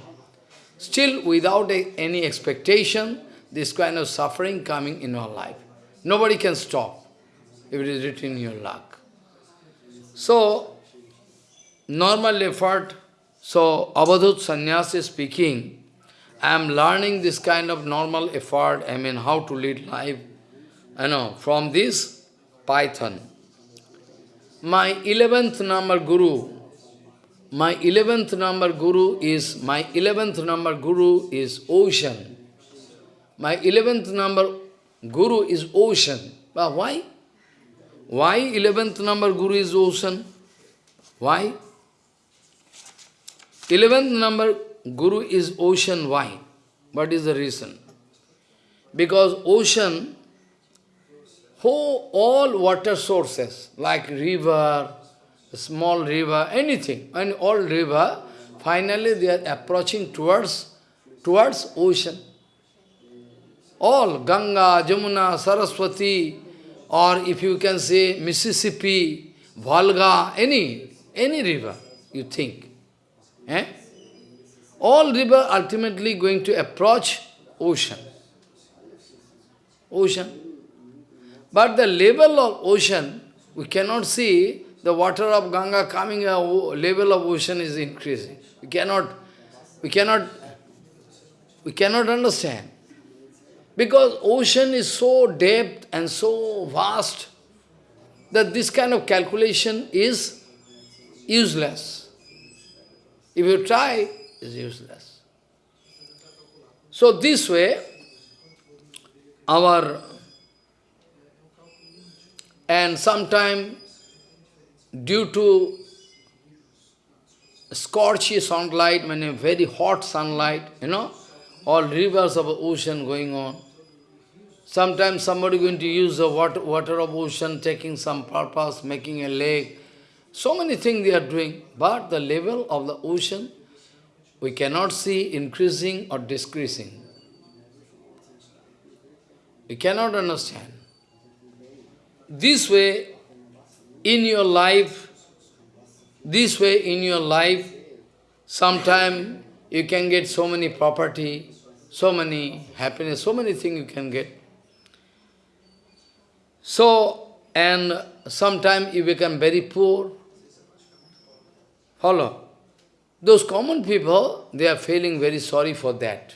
still without a, any expectation, this kind of suffering coming in our life. Nobody can stop if it is written in your luck. So, normal effort, so Avadhut Sannyasi is speaking, I am learning this kind of normal effort, I mean how to lead life, I know, from this Python. My eleventh number guru, my eleventh number guru is, my eleventh number guru is ocean. My eleventh number guru is ocean. But why? Why eleventh number guru is ocean? Why? Eleventh number, Guru is ocean. Why? What is the reason? Because ocean, all water sources, like river, small river, anything, and all river, finally they are approaching towards, towards ocean. All, Ganga, Jamuna, Saraswati, or if you can say Mississippi, Volga, any, any river, you think. Eh? All river ultimately going to approach ocean. Ocean. But the level of ocean, we cannot see the water of Ganga coming, uh, a level of ocean is increasing. We cannot, we cannot, we cannot understand. Because ocean is so depth and so vast that this kind of calculation is useless. If you try, it's useless. So this way, our, and sometime due to scorchy sunlight, when a very hot sunlight, you know, all rivers of ocean going on. Sometimes somebody going to use the water, water of ocean, taking some purpose, making a lake. So many things they are doing. But the level of the ocean, we cannot see increasing or decreasing. We cannot understand. This way, in your life, this way in your life, sometime you can get so many property, so many happiness, so many things you can get. So, and sometime you become very poor. Follow? Those common people, they are feeling very sorry for that.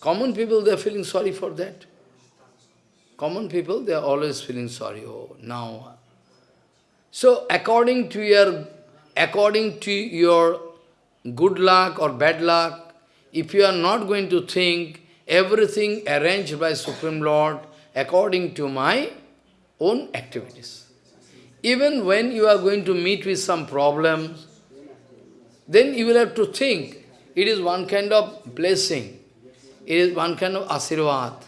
Common people, they are feeling sorry for that. Common people, they are always feeling sorry. Oh, now. Uh. So, according to your, according to your good luck or bad luck, if you are not going to think everything arranged by Supreme Lord according to my own activities. Even when you are going to meet with some problems, then you will have to think, it is one kind of blessing, it is one kind of asirvad.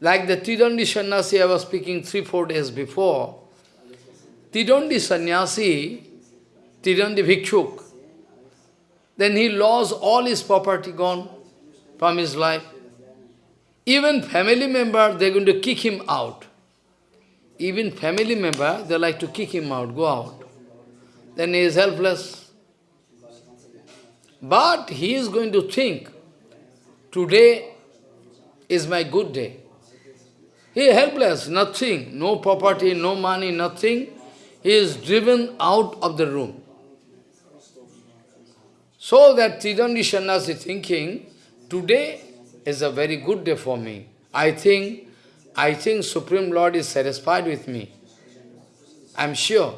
Like the Tidandi Sannyasi I was speaking three, four days before, Tidandi Sannyasi, Tidandi Bhikshuk, then he lost all his property gone from his life. Even family member, they're going to kick him out. Even family member, they like to kick him out, go out. Then he is helpless. But he is going to think, today is my good day. He is helpless, nothing, no property, no money, nothing. He is driven out of the room. So that Tidandi Sannyasi thinking, today is a very good day for me. I think, I think Supreme Lord is satisfied with me. I am sure.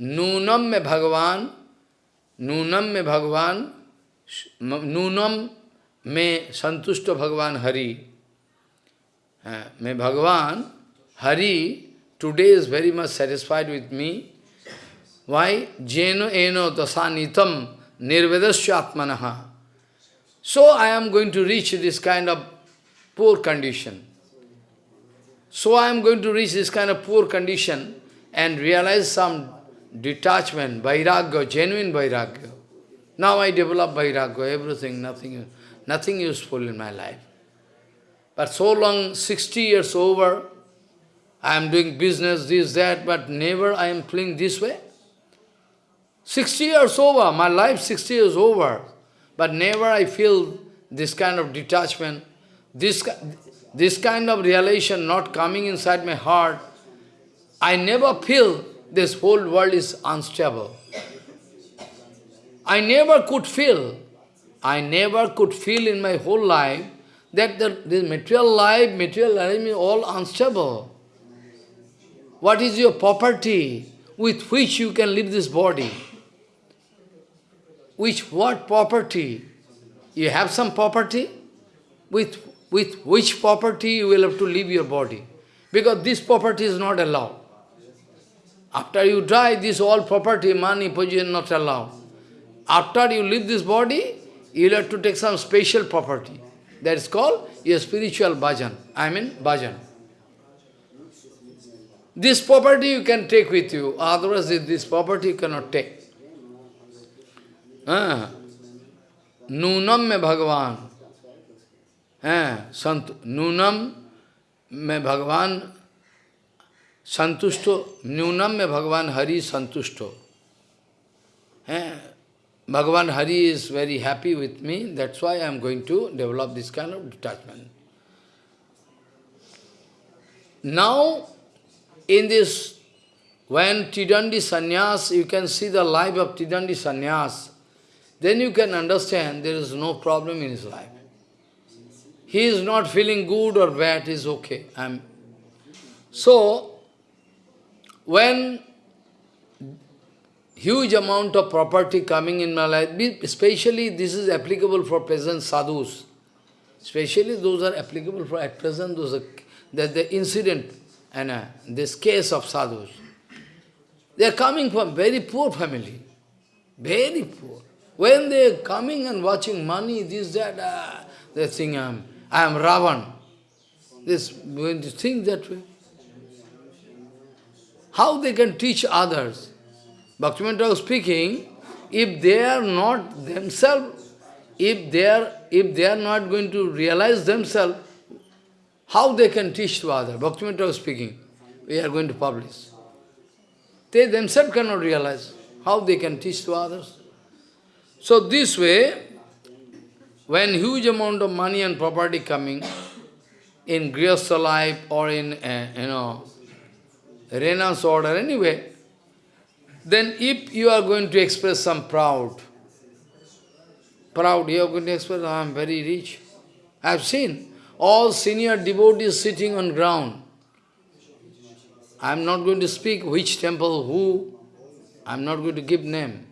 Nunam me Bhagavan, Nunam me Bhagavan, Nunam me Santushta Bhagavan Hari. Uh, may Bhagavan, Hari, today is very much satisfied with me. Why? Jeno eno dasanitam nirvedasya atmanaha. So I am going to reach this kind of poor condition. So I am going to reach this kind of poor condition and realize some detachment, vairagya, genuine vairagya. Now I develop vairagya, everything, nothing, nothing useful in my life. But so long, 60 years over, I am doing business, this, that, but never I am feeling this way. 60 years over, my life 60 years over, but never I feel this kind of detachment, this, this kind of realization not coming inside my heart. I never feel this whole world is unstable. I never could feel, I never could feel in my whole life that the, this material life, material life is all unstable. What is your property with which you can live this body? Which what property? You have some property? With, with which property you will have to leave your body? Because this property is not allowed. After you die, this all property, money, position not allowed. After you leave this body, you will have to take some special property. That is called your spiritual bhajan. I mean bhajan. This property you can take with you, otherwise this property you cannot take. Nunam me Bhagavan. Sant Nunam me Bhagavan Santushto. Nunam me Bhagavan Hari Santushto. Ah. Bhagavan Hari is very happy with me, that's why I am going to develop this kind of detachment. Now, in this, when Tidandi Sannyas, you can see the life of Tidandi Sannyas, then you can understand there is no problem in his life. He is not feeling good or bad, He is okay. I'm... So, when huge amount of property coming in my life, especially this is applicable for present sadhus, especially those are applicable for at present, those are, that the incident and uh, this case of sadhus. They are coming from very poor family, very poor. When they are coming and watching money, this, that, uh, they think, I am, I am Ravan. This, when they think that way, how they can teach others? Bhaktivinoda was speaking, if they are not themselves, if they are, if they are not going to realize themselves, how they can teach to others? Bhaktivinoda was speaking, we are going to publish. They themselves cannot realize how they can teach to others. So this way, when huge amount of money and property coming in Grihastha life or in, uh, you know, Rena's order, anyway, then if you are going to express some proud, proud, you are going to express, I am very rich. I have seen all senior devotees sitting on ground. I am not going to speak which temple, who, I am not going to give name.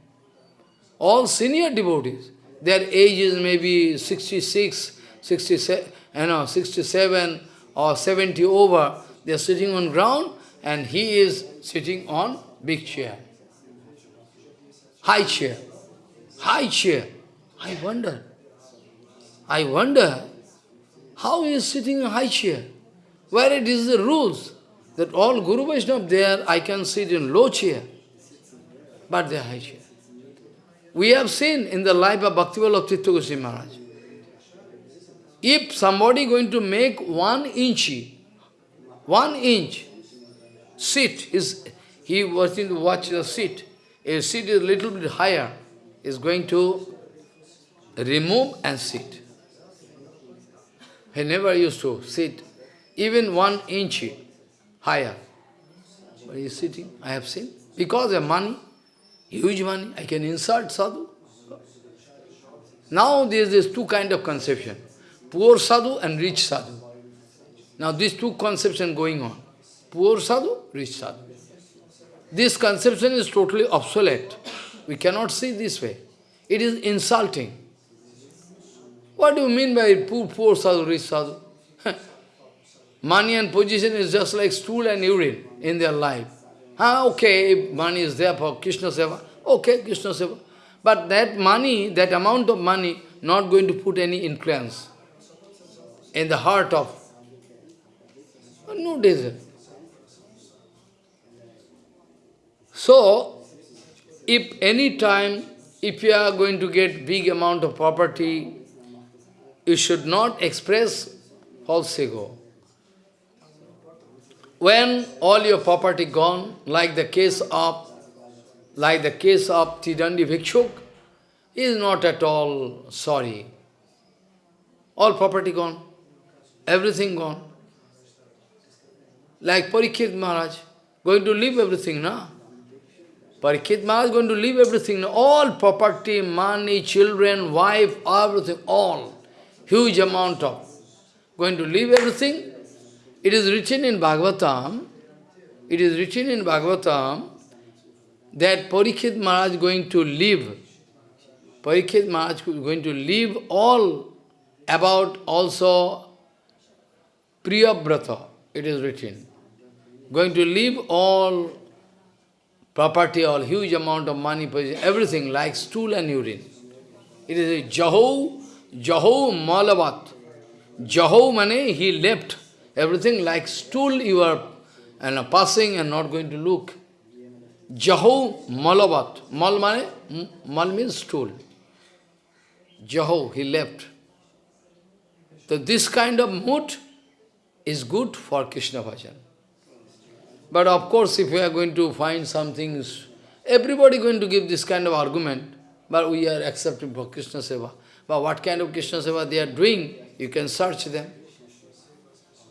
All senior devotees, their age is maybe 66, 67, you know, 67 or 70 over, they are sitting on ground and he is sitting on big chair high chair, high chair. I wonder, I wonder how he is sitting in high chair, where it is the rules that all Guru Vaishnava there, I can sit in low chair, but they are high chair. We have seen in the life of Bhaktivinoda Tirtha Goswami Maharaj, if somebody going to make one inch, one inch seat, is he was to watch the seat, a seat is a little bit higher, is going to remove and sit. He never used to sit even one inch higher. But he is sitting, I have seen. Because of money, huge money, I can insult sadhu. Now there is two kind of conception, poor sadhu and rich sadhu. Now these two conception going on, poor sadhu, rich sadhu. This conception is totally obsolete. We cannot see this way. It is insulting. What do you mean by poor, poor sadhu, rich sadhu? money and position is just like stool and urine in their life. Ah, okay, money is there for Krishna Seva. Okay, Krishna Seva. But that money, that amount of money, not going to put any influence in the heart of no desire. So, if any time, if you are going to get big amount of property, you should not express false ego. When all your property gone, like the case of, like the case of Tidandi Bhikshuk, is not at all sorry. All property gone, everything gone. Like Parikshit Maharaj, going to leave everything, now. Parikshit Maharaj is going to leave everything, all property, money, children, wife, everything, all. Huge amount of. Going to leave everything. It is written in Bhagavatam, it is written in Bhagavatam that Parikshit Maharaj is going to leave. Parikshit Maharaj is going to leave all about also Priyabrata, it is written. Going to leave all property, all huge amount of money, everything like stool and urine. It is a Jaho, Jaho Malavat. Jaho mane, he left everything like stool you are and passing and not going to look. Jaho Malavat. Mal mane, mal means stool. Jaho, he left. So this kind of mood is good for Krishna bhajan. But of course, if we are going to find some things, everybody going to give this kind of argument, but we are accepting for Krishna Seva. But what kind of Krishna Seva they are doing, you can search them.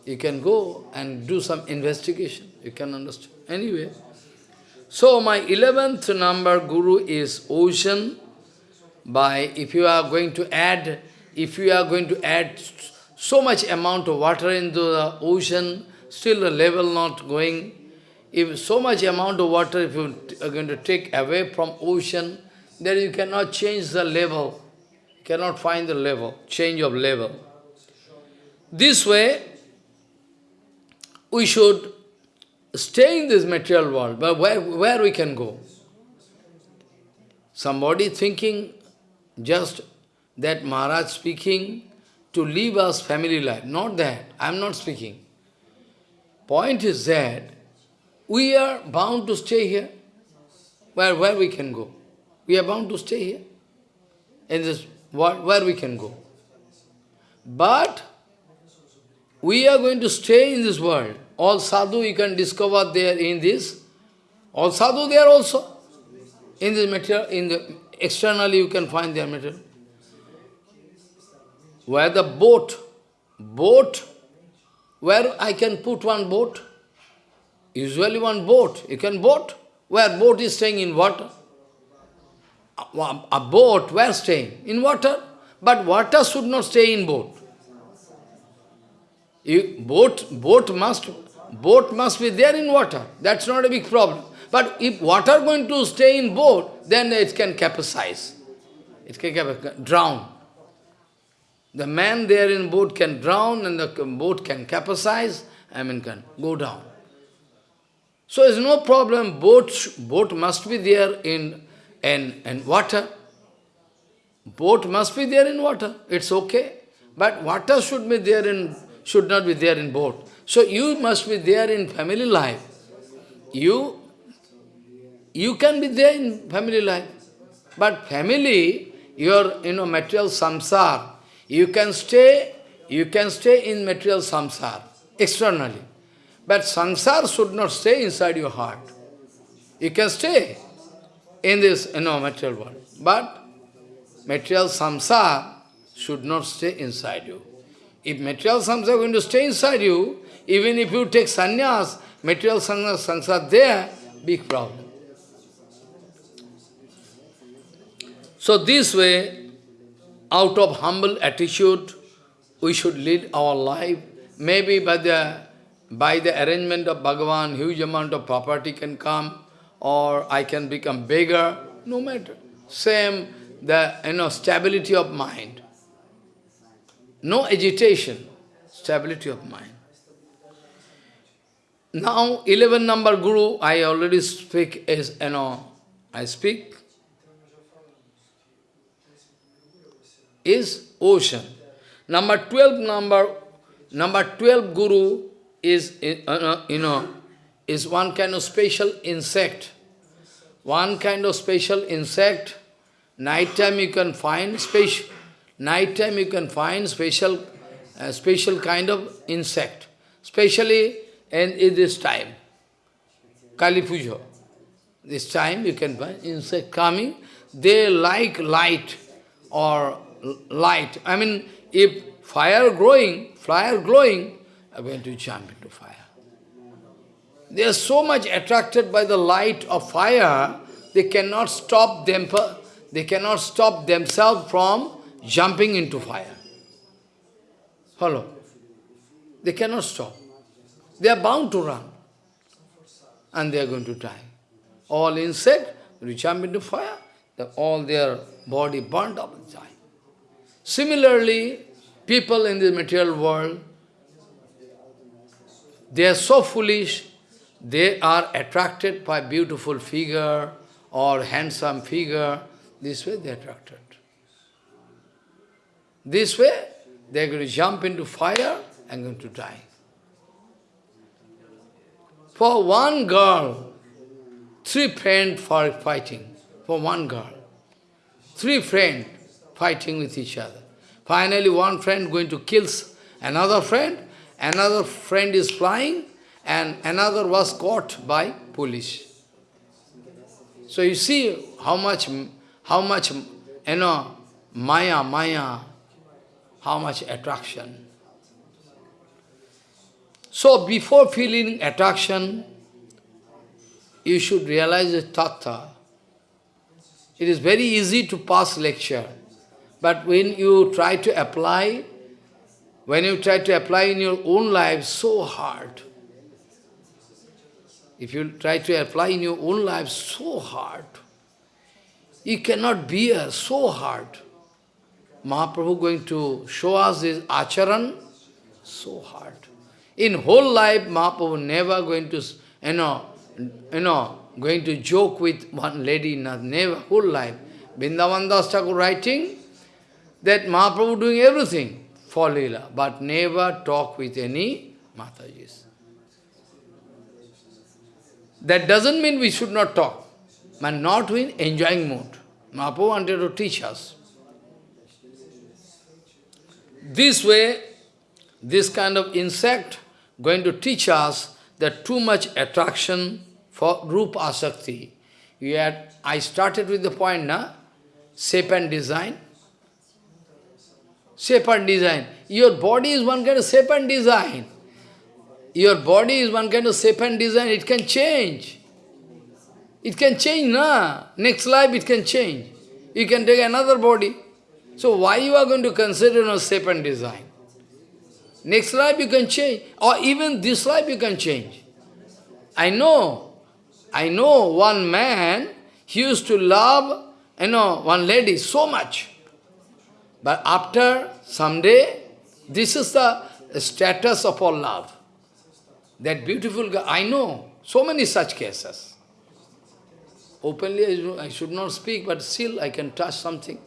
You can go and do some investigation. You can understand. Anyway, so my 11th number guru is ocean. By, if you are going to add, if you are going to add so much amount of water into the ocean, still the level not going, if so much amount of water, if you are going to take away from ocean, then you cannot change the level, cannot find the level, change of level. This way, we should stay in this material world, but where, where we can go? Somebody thinking just that Maharaj speaking to leave us family life. Not that. I am not speaking. Point is that we are bound to stay here. Where, where we can go? We are bound to stay here. In this world, where we can go. But we are going to stay in this world. All sadhu you can discover there in this. All sadhu there also. In this material, in the externally you can find their material. Where the boat, boat, where I can put one boat? Usually one boat, you can boat. Where boat is staying in water. A, boat, where staying? In water. But water should not stay in boat. You, boat, boat must, boat must be there in water. That's not a big problem. But if water going to stay in boat, then it can capsize. It can drown. The man there in boat can drown and the boat can capsize, I mean can go down. So it's no problem, boat, boat must be there in, in, in water. Boat must be there in water, it's okay. But water should be there in, should not be there in boat. So you must be there in family life. You you can be there in family life. But family, your you know, material samsar, you can stay, you can stay in material samsar, externally. But samsar should not stay inside your heart. You can stay in this you know, material world. But material samsar should not stay inside you. If material samsara is going to stay inside you, even if you take sannyas, material samsara there, big problem. So this way, out of humble attitude, we should lead our life. Maybe by the, by the arrangement of Bhagavan, huge amount of property can come, or I can become bigger, no matter. Same, the you know, stability of mind. No agitation, stability of mind. Now, 11 number Guru, I already speak is, you know, I speak is ocean. Number 12 number, number 12 guru is, uh, uh, you know, is one kind of special insect. One kind of special insect. Night time you can find special, night time you can find special, uh, special kind of insect. Especially in, in this time, Kali. This time you can find insect coming. They like light or light. I mean, if fire growing, fire glowing, I'm going to jump into fire. They are so much attracted by the light of fire, they cannot stop them, they cannot stop themselves from jumping into fire. Follow? They cannot stop. They are bound to run. And they are going to die. All insect, will jump into fire, all their body burnt up and die. Similarly, people in the material world, they are so foolish, they are attracted by beautiful figure or handsome figure. This way they are attracted. This way they are going to jump into fire and going to die. For one girl, three friends for fighting. For one girl. Three friends fighting with each other. Finally, one friend going to kill another friend, another friend is flying, and another was caught by police. So you see how much, how much, you know, maya, maya, how much attraction. So before feeling attraction, you should realize the tattva. It is very easy to pass lecture, but when you try to apply, when you try to apply in your own life, so hard. If you try to apply in your own life, so hard. You cannot bear, so hard. Mahaprabhu going to show us this acharan, so hard. In whole life, Mahaprabhu never going to, you know, you know, going to joke with one lady, not, never, whole life. Vrindavan Das Thakur writing that Mahaprabhu doing everything for Leela, but never talk with any Matajis. That doesn't mean we should not talk, but not in enjoying mood. Mahaprabhu wanted to teach us. This way, this kind of insect going to teach us that too much attraction for Rupa Asakti. Had, I started with the point, na? Shape and design. Shape and design. Your body is one kind of shape and design. Your body is one kind of shape and design, it can change. It can change, na? Next life it can change. You can take another body. So why you are going to consider no shape and design? Next life you can change. Or even this life you can change. I know. I know one man, he used to love, you know, one lady so much. But after someday, this is the status of all love. That beautiful girl, I know so many such cases. Openly I should not speak, but still I can touch something.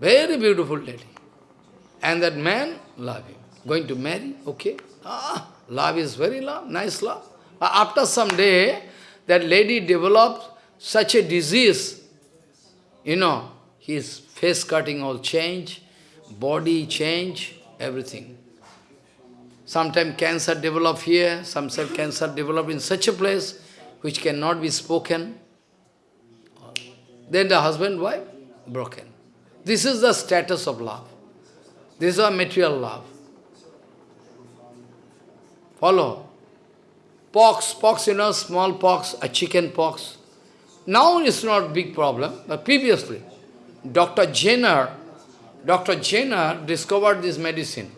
Very beautiful lady. And that man, love him. Going to marry, okay. Ah, love is very love, nice love. But after some day, that lady developed such a disease, you know, his face cutting all change, body change, everything. Sometimes cancer develop here, sometimes cancer develop in such a place which cannot be spoken. Then the husband, wife, broken. This is the status of love. This is a material love. Follow. Pox, pox, you know, small pox, a chicken pox. Now it's not big problem, but previously, Dr. Jenner, Dr. Jenner discovered this medicine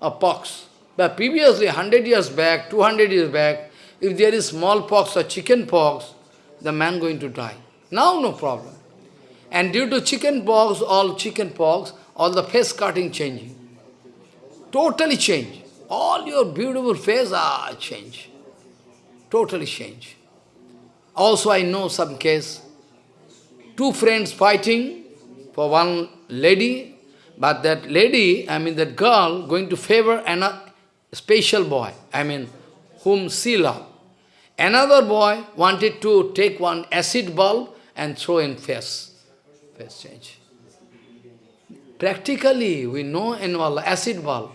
a pox. But previously, 100 years back, 200 years back, if there is smallpox or chicken pox, the man going to die. Now no problem. And due to chicken pox, all chicken pox, all the face cutting changing. Totally change. All your beautiful face are change. Totally change. Also I know some case, two friends fighting for one lady, but that lady, I mean that girl, going to favor a uh, special boy, I mean, whom she loved. Another boy wanted to take one acid bulb and throw in face. Face change. Practically, we know in all acid bulb.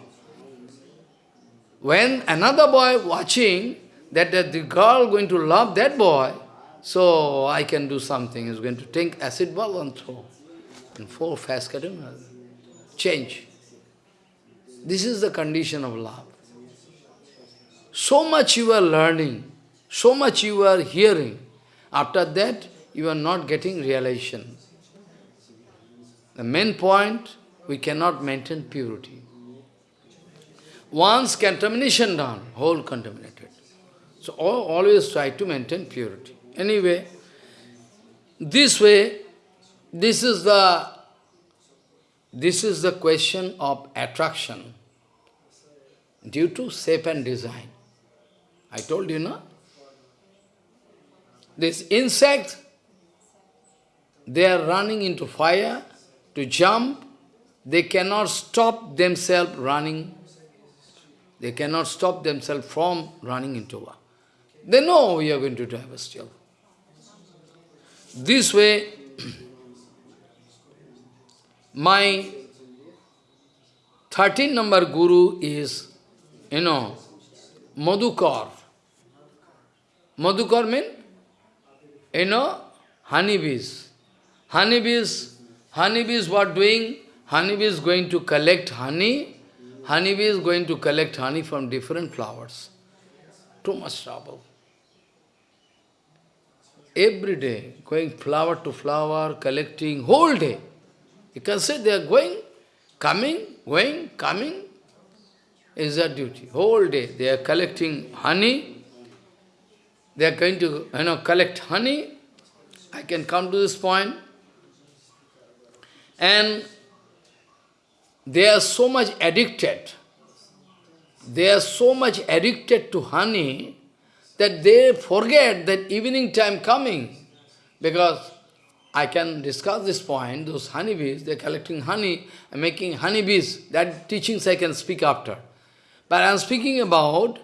When another boy watching that, that the girl going to love that boy, so I can do something. He's going to take acid bulb and throw. And four fast cutting change. This is the condition of love. So much you are learning, so much you are hearing. After that, you are not getting realization. The main point, we cannot maintain purity. Once contamination done, whole contaminated. So always try to maintain purity. Anyway, this way, this is the this is the question of attraction due to shape and design. I told you, no? This insect, they are running into fire to jump. They cannot stop themselves running. They cannot stop themselves from running into war. They know we are going to die still. This way, my 13 number guru is, you know, Madhukar. Madhukar means, you know, honeybees. Honeybees, honeybees what doing? Honeybee is going to collect honey. Honeybee is going to collect honey from different flowers. Too much trouble. Every day, going flower to flower, collecting, whole day. You can say they are going, coming, going, coming, is their duty. Whole day they are collecting honey. They are going to you know, collect honey. I can come to this point. And they are so much addicted. They are so much addicted to honey that they forget that evening time coming. Because I can discuss this point, those honeybees, they're collecting honey and making honeybees. That teachings I can speak after. But I'm speaking about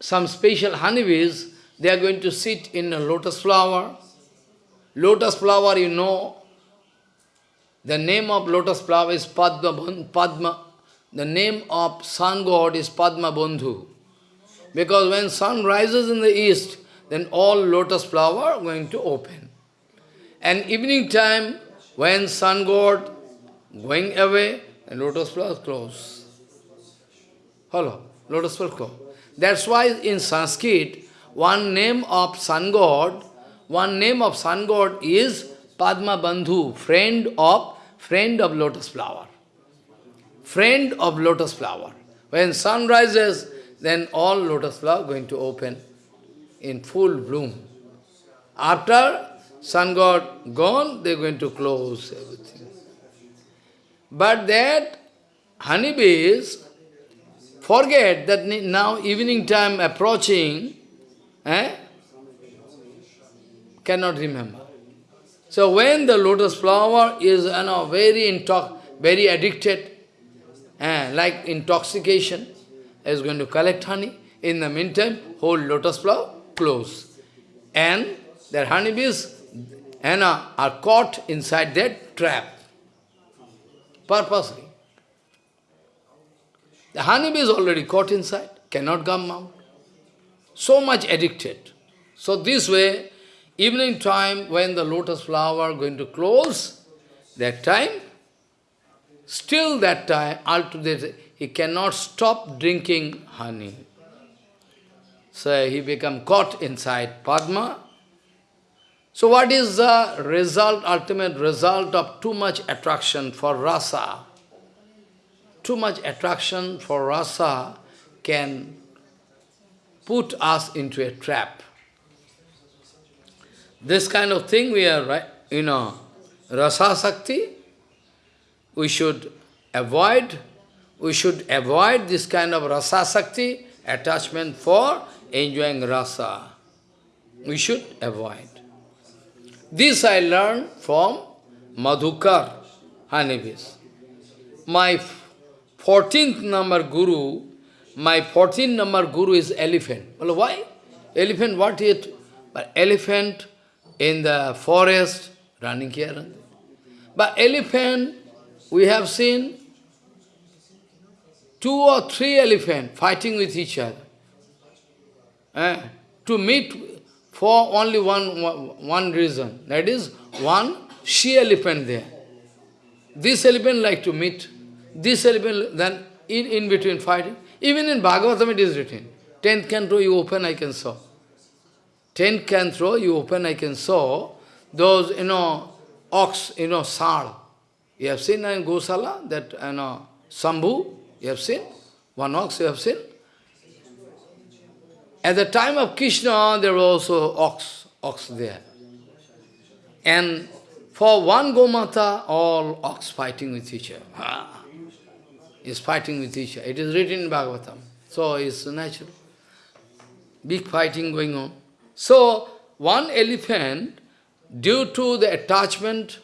some special honeybees, they are going to sit in a lotus flower. Lotus flower, you know, the name of lotus flower is Padma, Padma. The name of sun god is Padma Bandhu. Because when sun rises in the east, then all lotus flower are going to open. And evening time, when sun god going away, lotus flower close. Hello, lotus flower close. That's why in Sanskrit, one name of sun god, one name of sun god is Padma Bandhu, friend of friend of lotus flower. Friend of lotus flower. When sun rises, then all lotus flower going to open in full bloom. After sun god gone, they're going to close everything. But that honeybees forget that now evening time approaching, eh, cannot remember. So when the lotus flower is you know, very intox very addicted, eh, like intoxication, is going to collect honey. In the meantime, whole lotus flower close. And their honeybees and, are caught inside that trap. Purposely. The honeybee is already caught inside, cannot come out. So much addicted. So this way, evening time when the lotus flower going to close, that time, still that time, altogether, he cannot stop drinking honey. So he become caught inside Padma. So what is the result, ultimate result of too much attraction for rasa? Too much attraction for rasa can put us into a trap. This kind of thing we are, right, you know, rasa sakti, we should avoid we should avoid this kind of rasa sakti, attachment for enjoying rasa. We should avoid. This I learned from Madhukar, honeybees. My 14th number guru, my 14th number guru is elephant. Well, why? Elephant, what it? But elephant in the forest, running here. But elephant, we have seen two or three elephants fighting with each other. Eh? To meet for only one, one reason. That is, one she elephant there. This elephant like to meet. This elephant, then in, in between fighting. Even in Bhagavatam it is written. Tenth canto you open, I can saw. Tenth canto you open, I can saw. Those, you know, ox, you know, sal. You have seen in Gosala, that, you know, Sambhu, you have seen? One ox you have seen? At the time of Krishna, there was also ox, ox there. And for one Gomata, all ox fighting with each other. Ah, is fighting with each other. It is written in Bhagavatam. So it's natural. big fighting going on. So, one elephant, due to the attachment,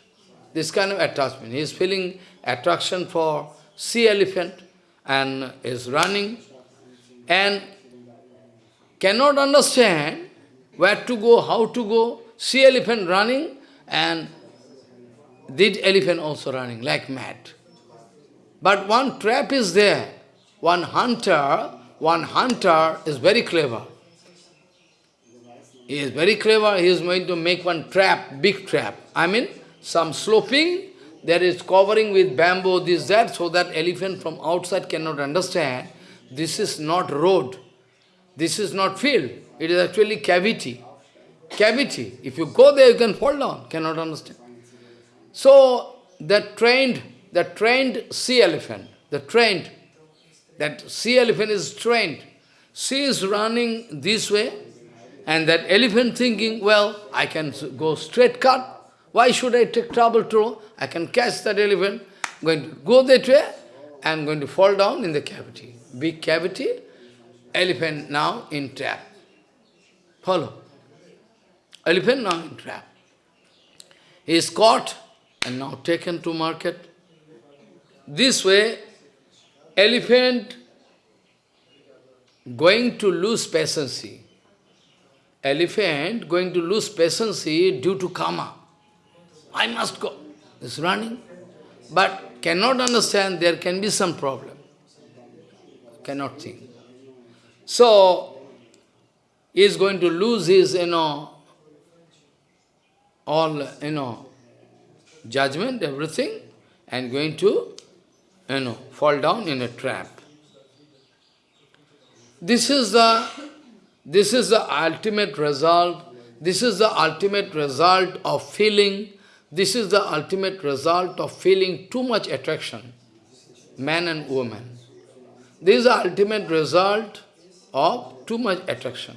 this kind of attachment, he is feeling attraction for sea elephant and is running and cannot understand where to go, how to go, See elephant running and did elephant also running like mad. But one trap is there. One hunter, one hunter is very clever. He is very clever, he is going to make one trap, big trap. I mean, some sloping, there is covering with bamboo, this, that, so that elephant from outside cannot understand. This is not road, this is not field, it is actually cavity. Cavity. If you go there, you can fall down, cannot understand. So, the trained, the trained sea elephant, the trained, that sea elephant is trained. She is running this way, and that elephant thinking, well, I can go straight cut. Why should I take trouble to? I can catch that elephant, going to go that way, I'm going to fall down in the cavity. Big cavity, elephant now in trap. Follow. Elephant now in trap. He is caught and now taken to market. This way, elephant going to lose patience. Elephant going to lose patience due to karma. I must go. Is running. But cannot understand there can be some problem. Cannot think. So, he is going to lose his, you know, all, you know, judgment, everything, and going to, you know, fall down in a trap. This is the, this is the ultimate result, this is the ultimate result of feeling, this is the ultimate result of feeling too much attraction, man and woman. This is the ultimate result of too much attraction.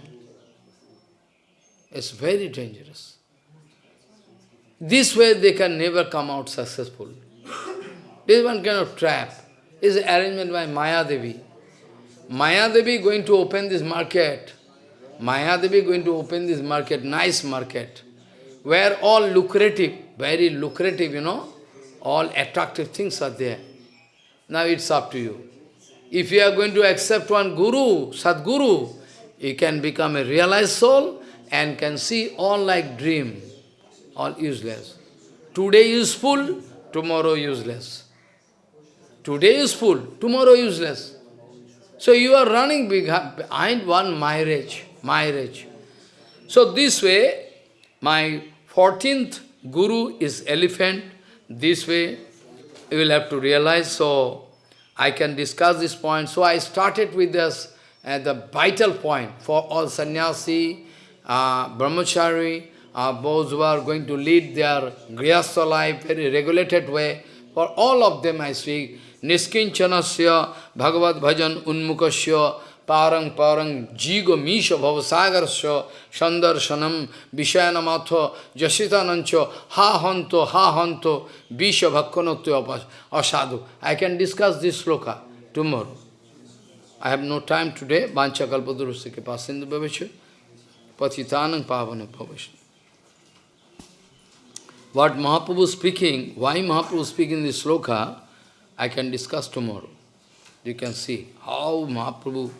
It's very dangerous. This way they can never come out successful. This one kind of trap is arrangement by Maya Devi. Maya Devi going to open this market. Maya Devi going to open this market, nice market, where all lucrative, very lucrative, you know, all attractive things are there. Now it's up to you. If you are going to accept one guru, Sadguru, you can become a realized soul and can see all like dream all useless. Today useful, tomorrow useless. Today useful, tomorrow useless. So you are running behind one marriage, marriage. So this way, my 14th guru is elephant. This way, you will have to realize. So I can discuss this point. So I started with this, uh, the vital point for all sannyasi, uh, brahmachari, uh, those who are going to lead their grihastha life very regulated way. For all of them I speak, niskin Niskinchanasya Bhagavad Bhajan Unmukasya Parang Parang Jigo Misha Bhavasagarasya Sandarshanam Vishayanamatha Jasitanancha Ha Hanto Ha Hanto Visha Bhakkanotya Asadu. I can discuss this sloka tomorrow. I have no time today. Vancha Kalpadurusya Kipa Sindhu Bhavasya Patitanang Pavana Bhavasya. What Mahaprabhu speaking, why Mahaprabhu speaking this sloka, I can discuss tomorrow. You can see how Mahaprabhu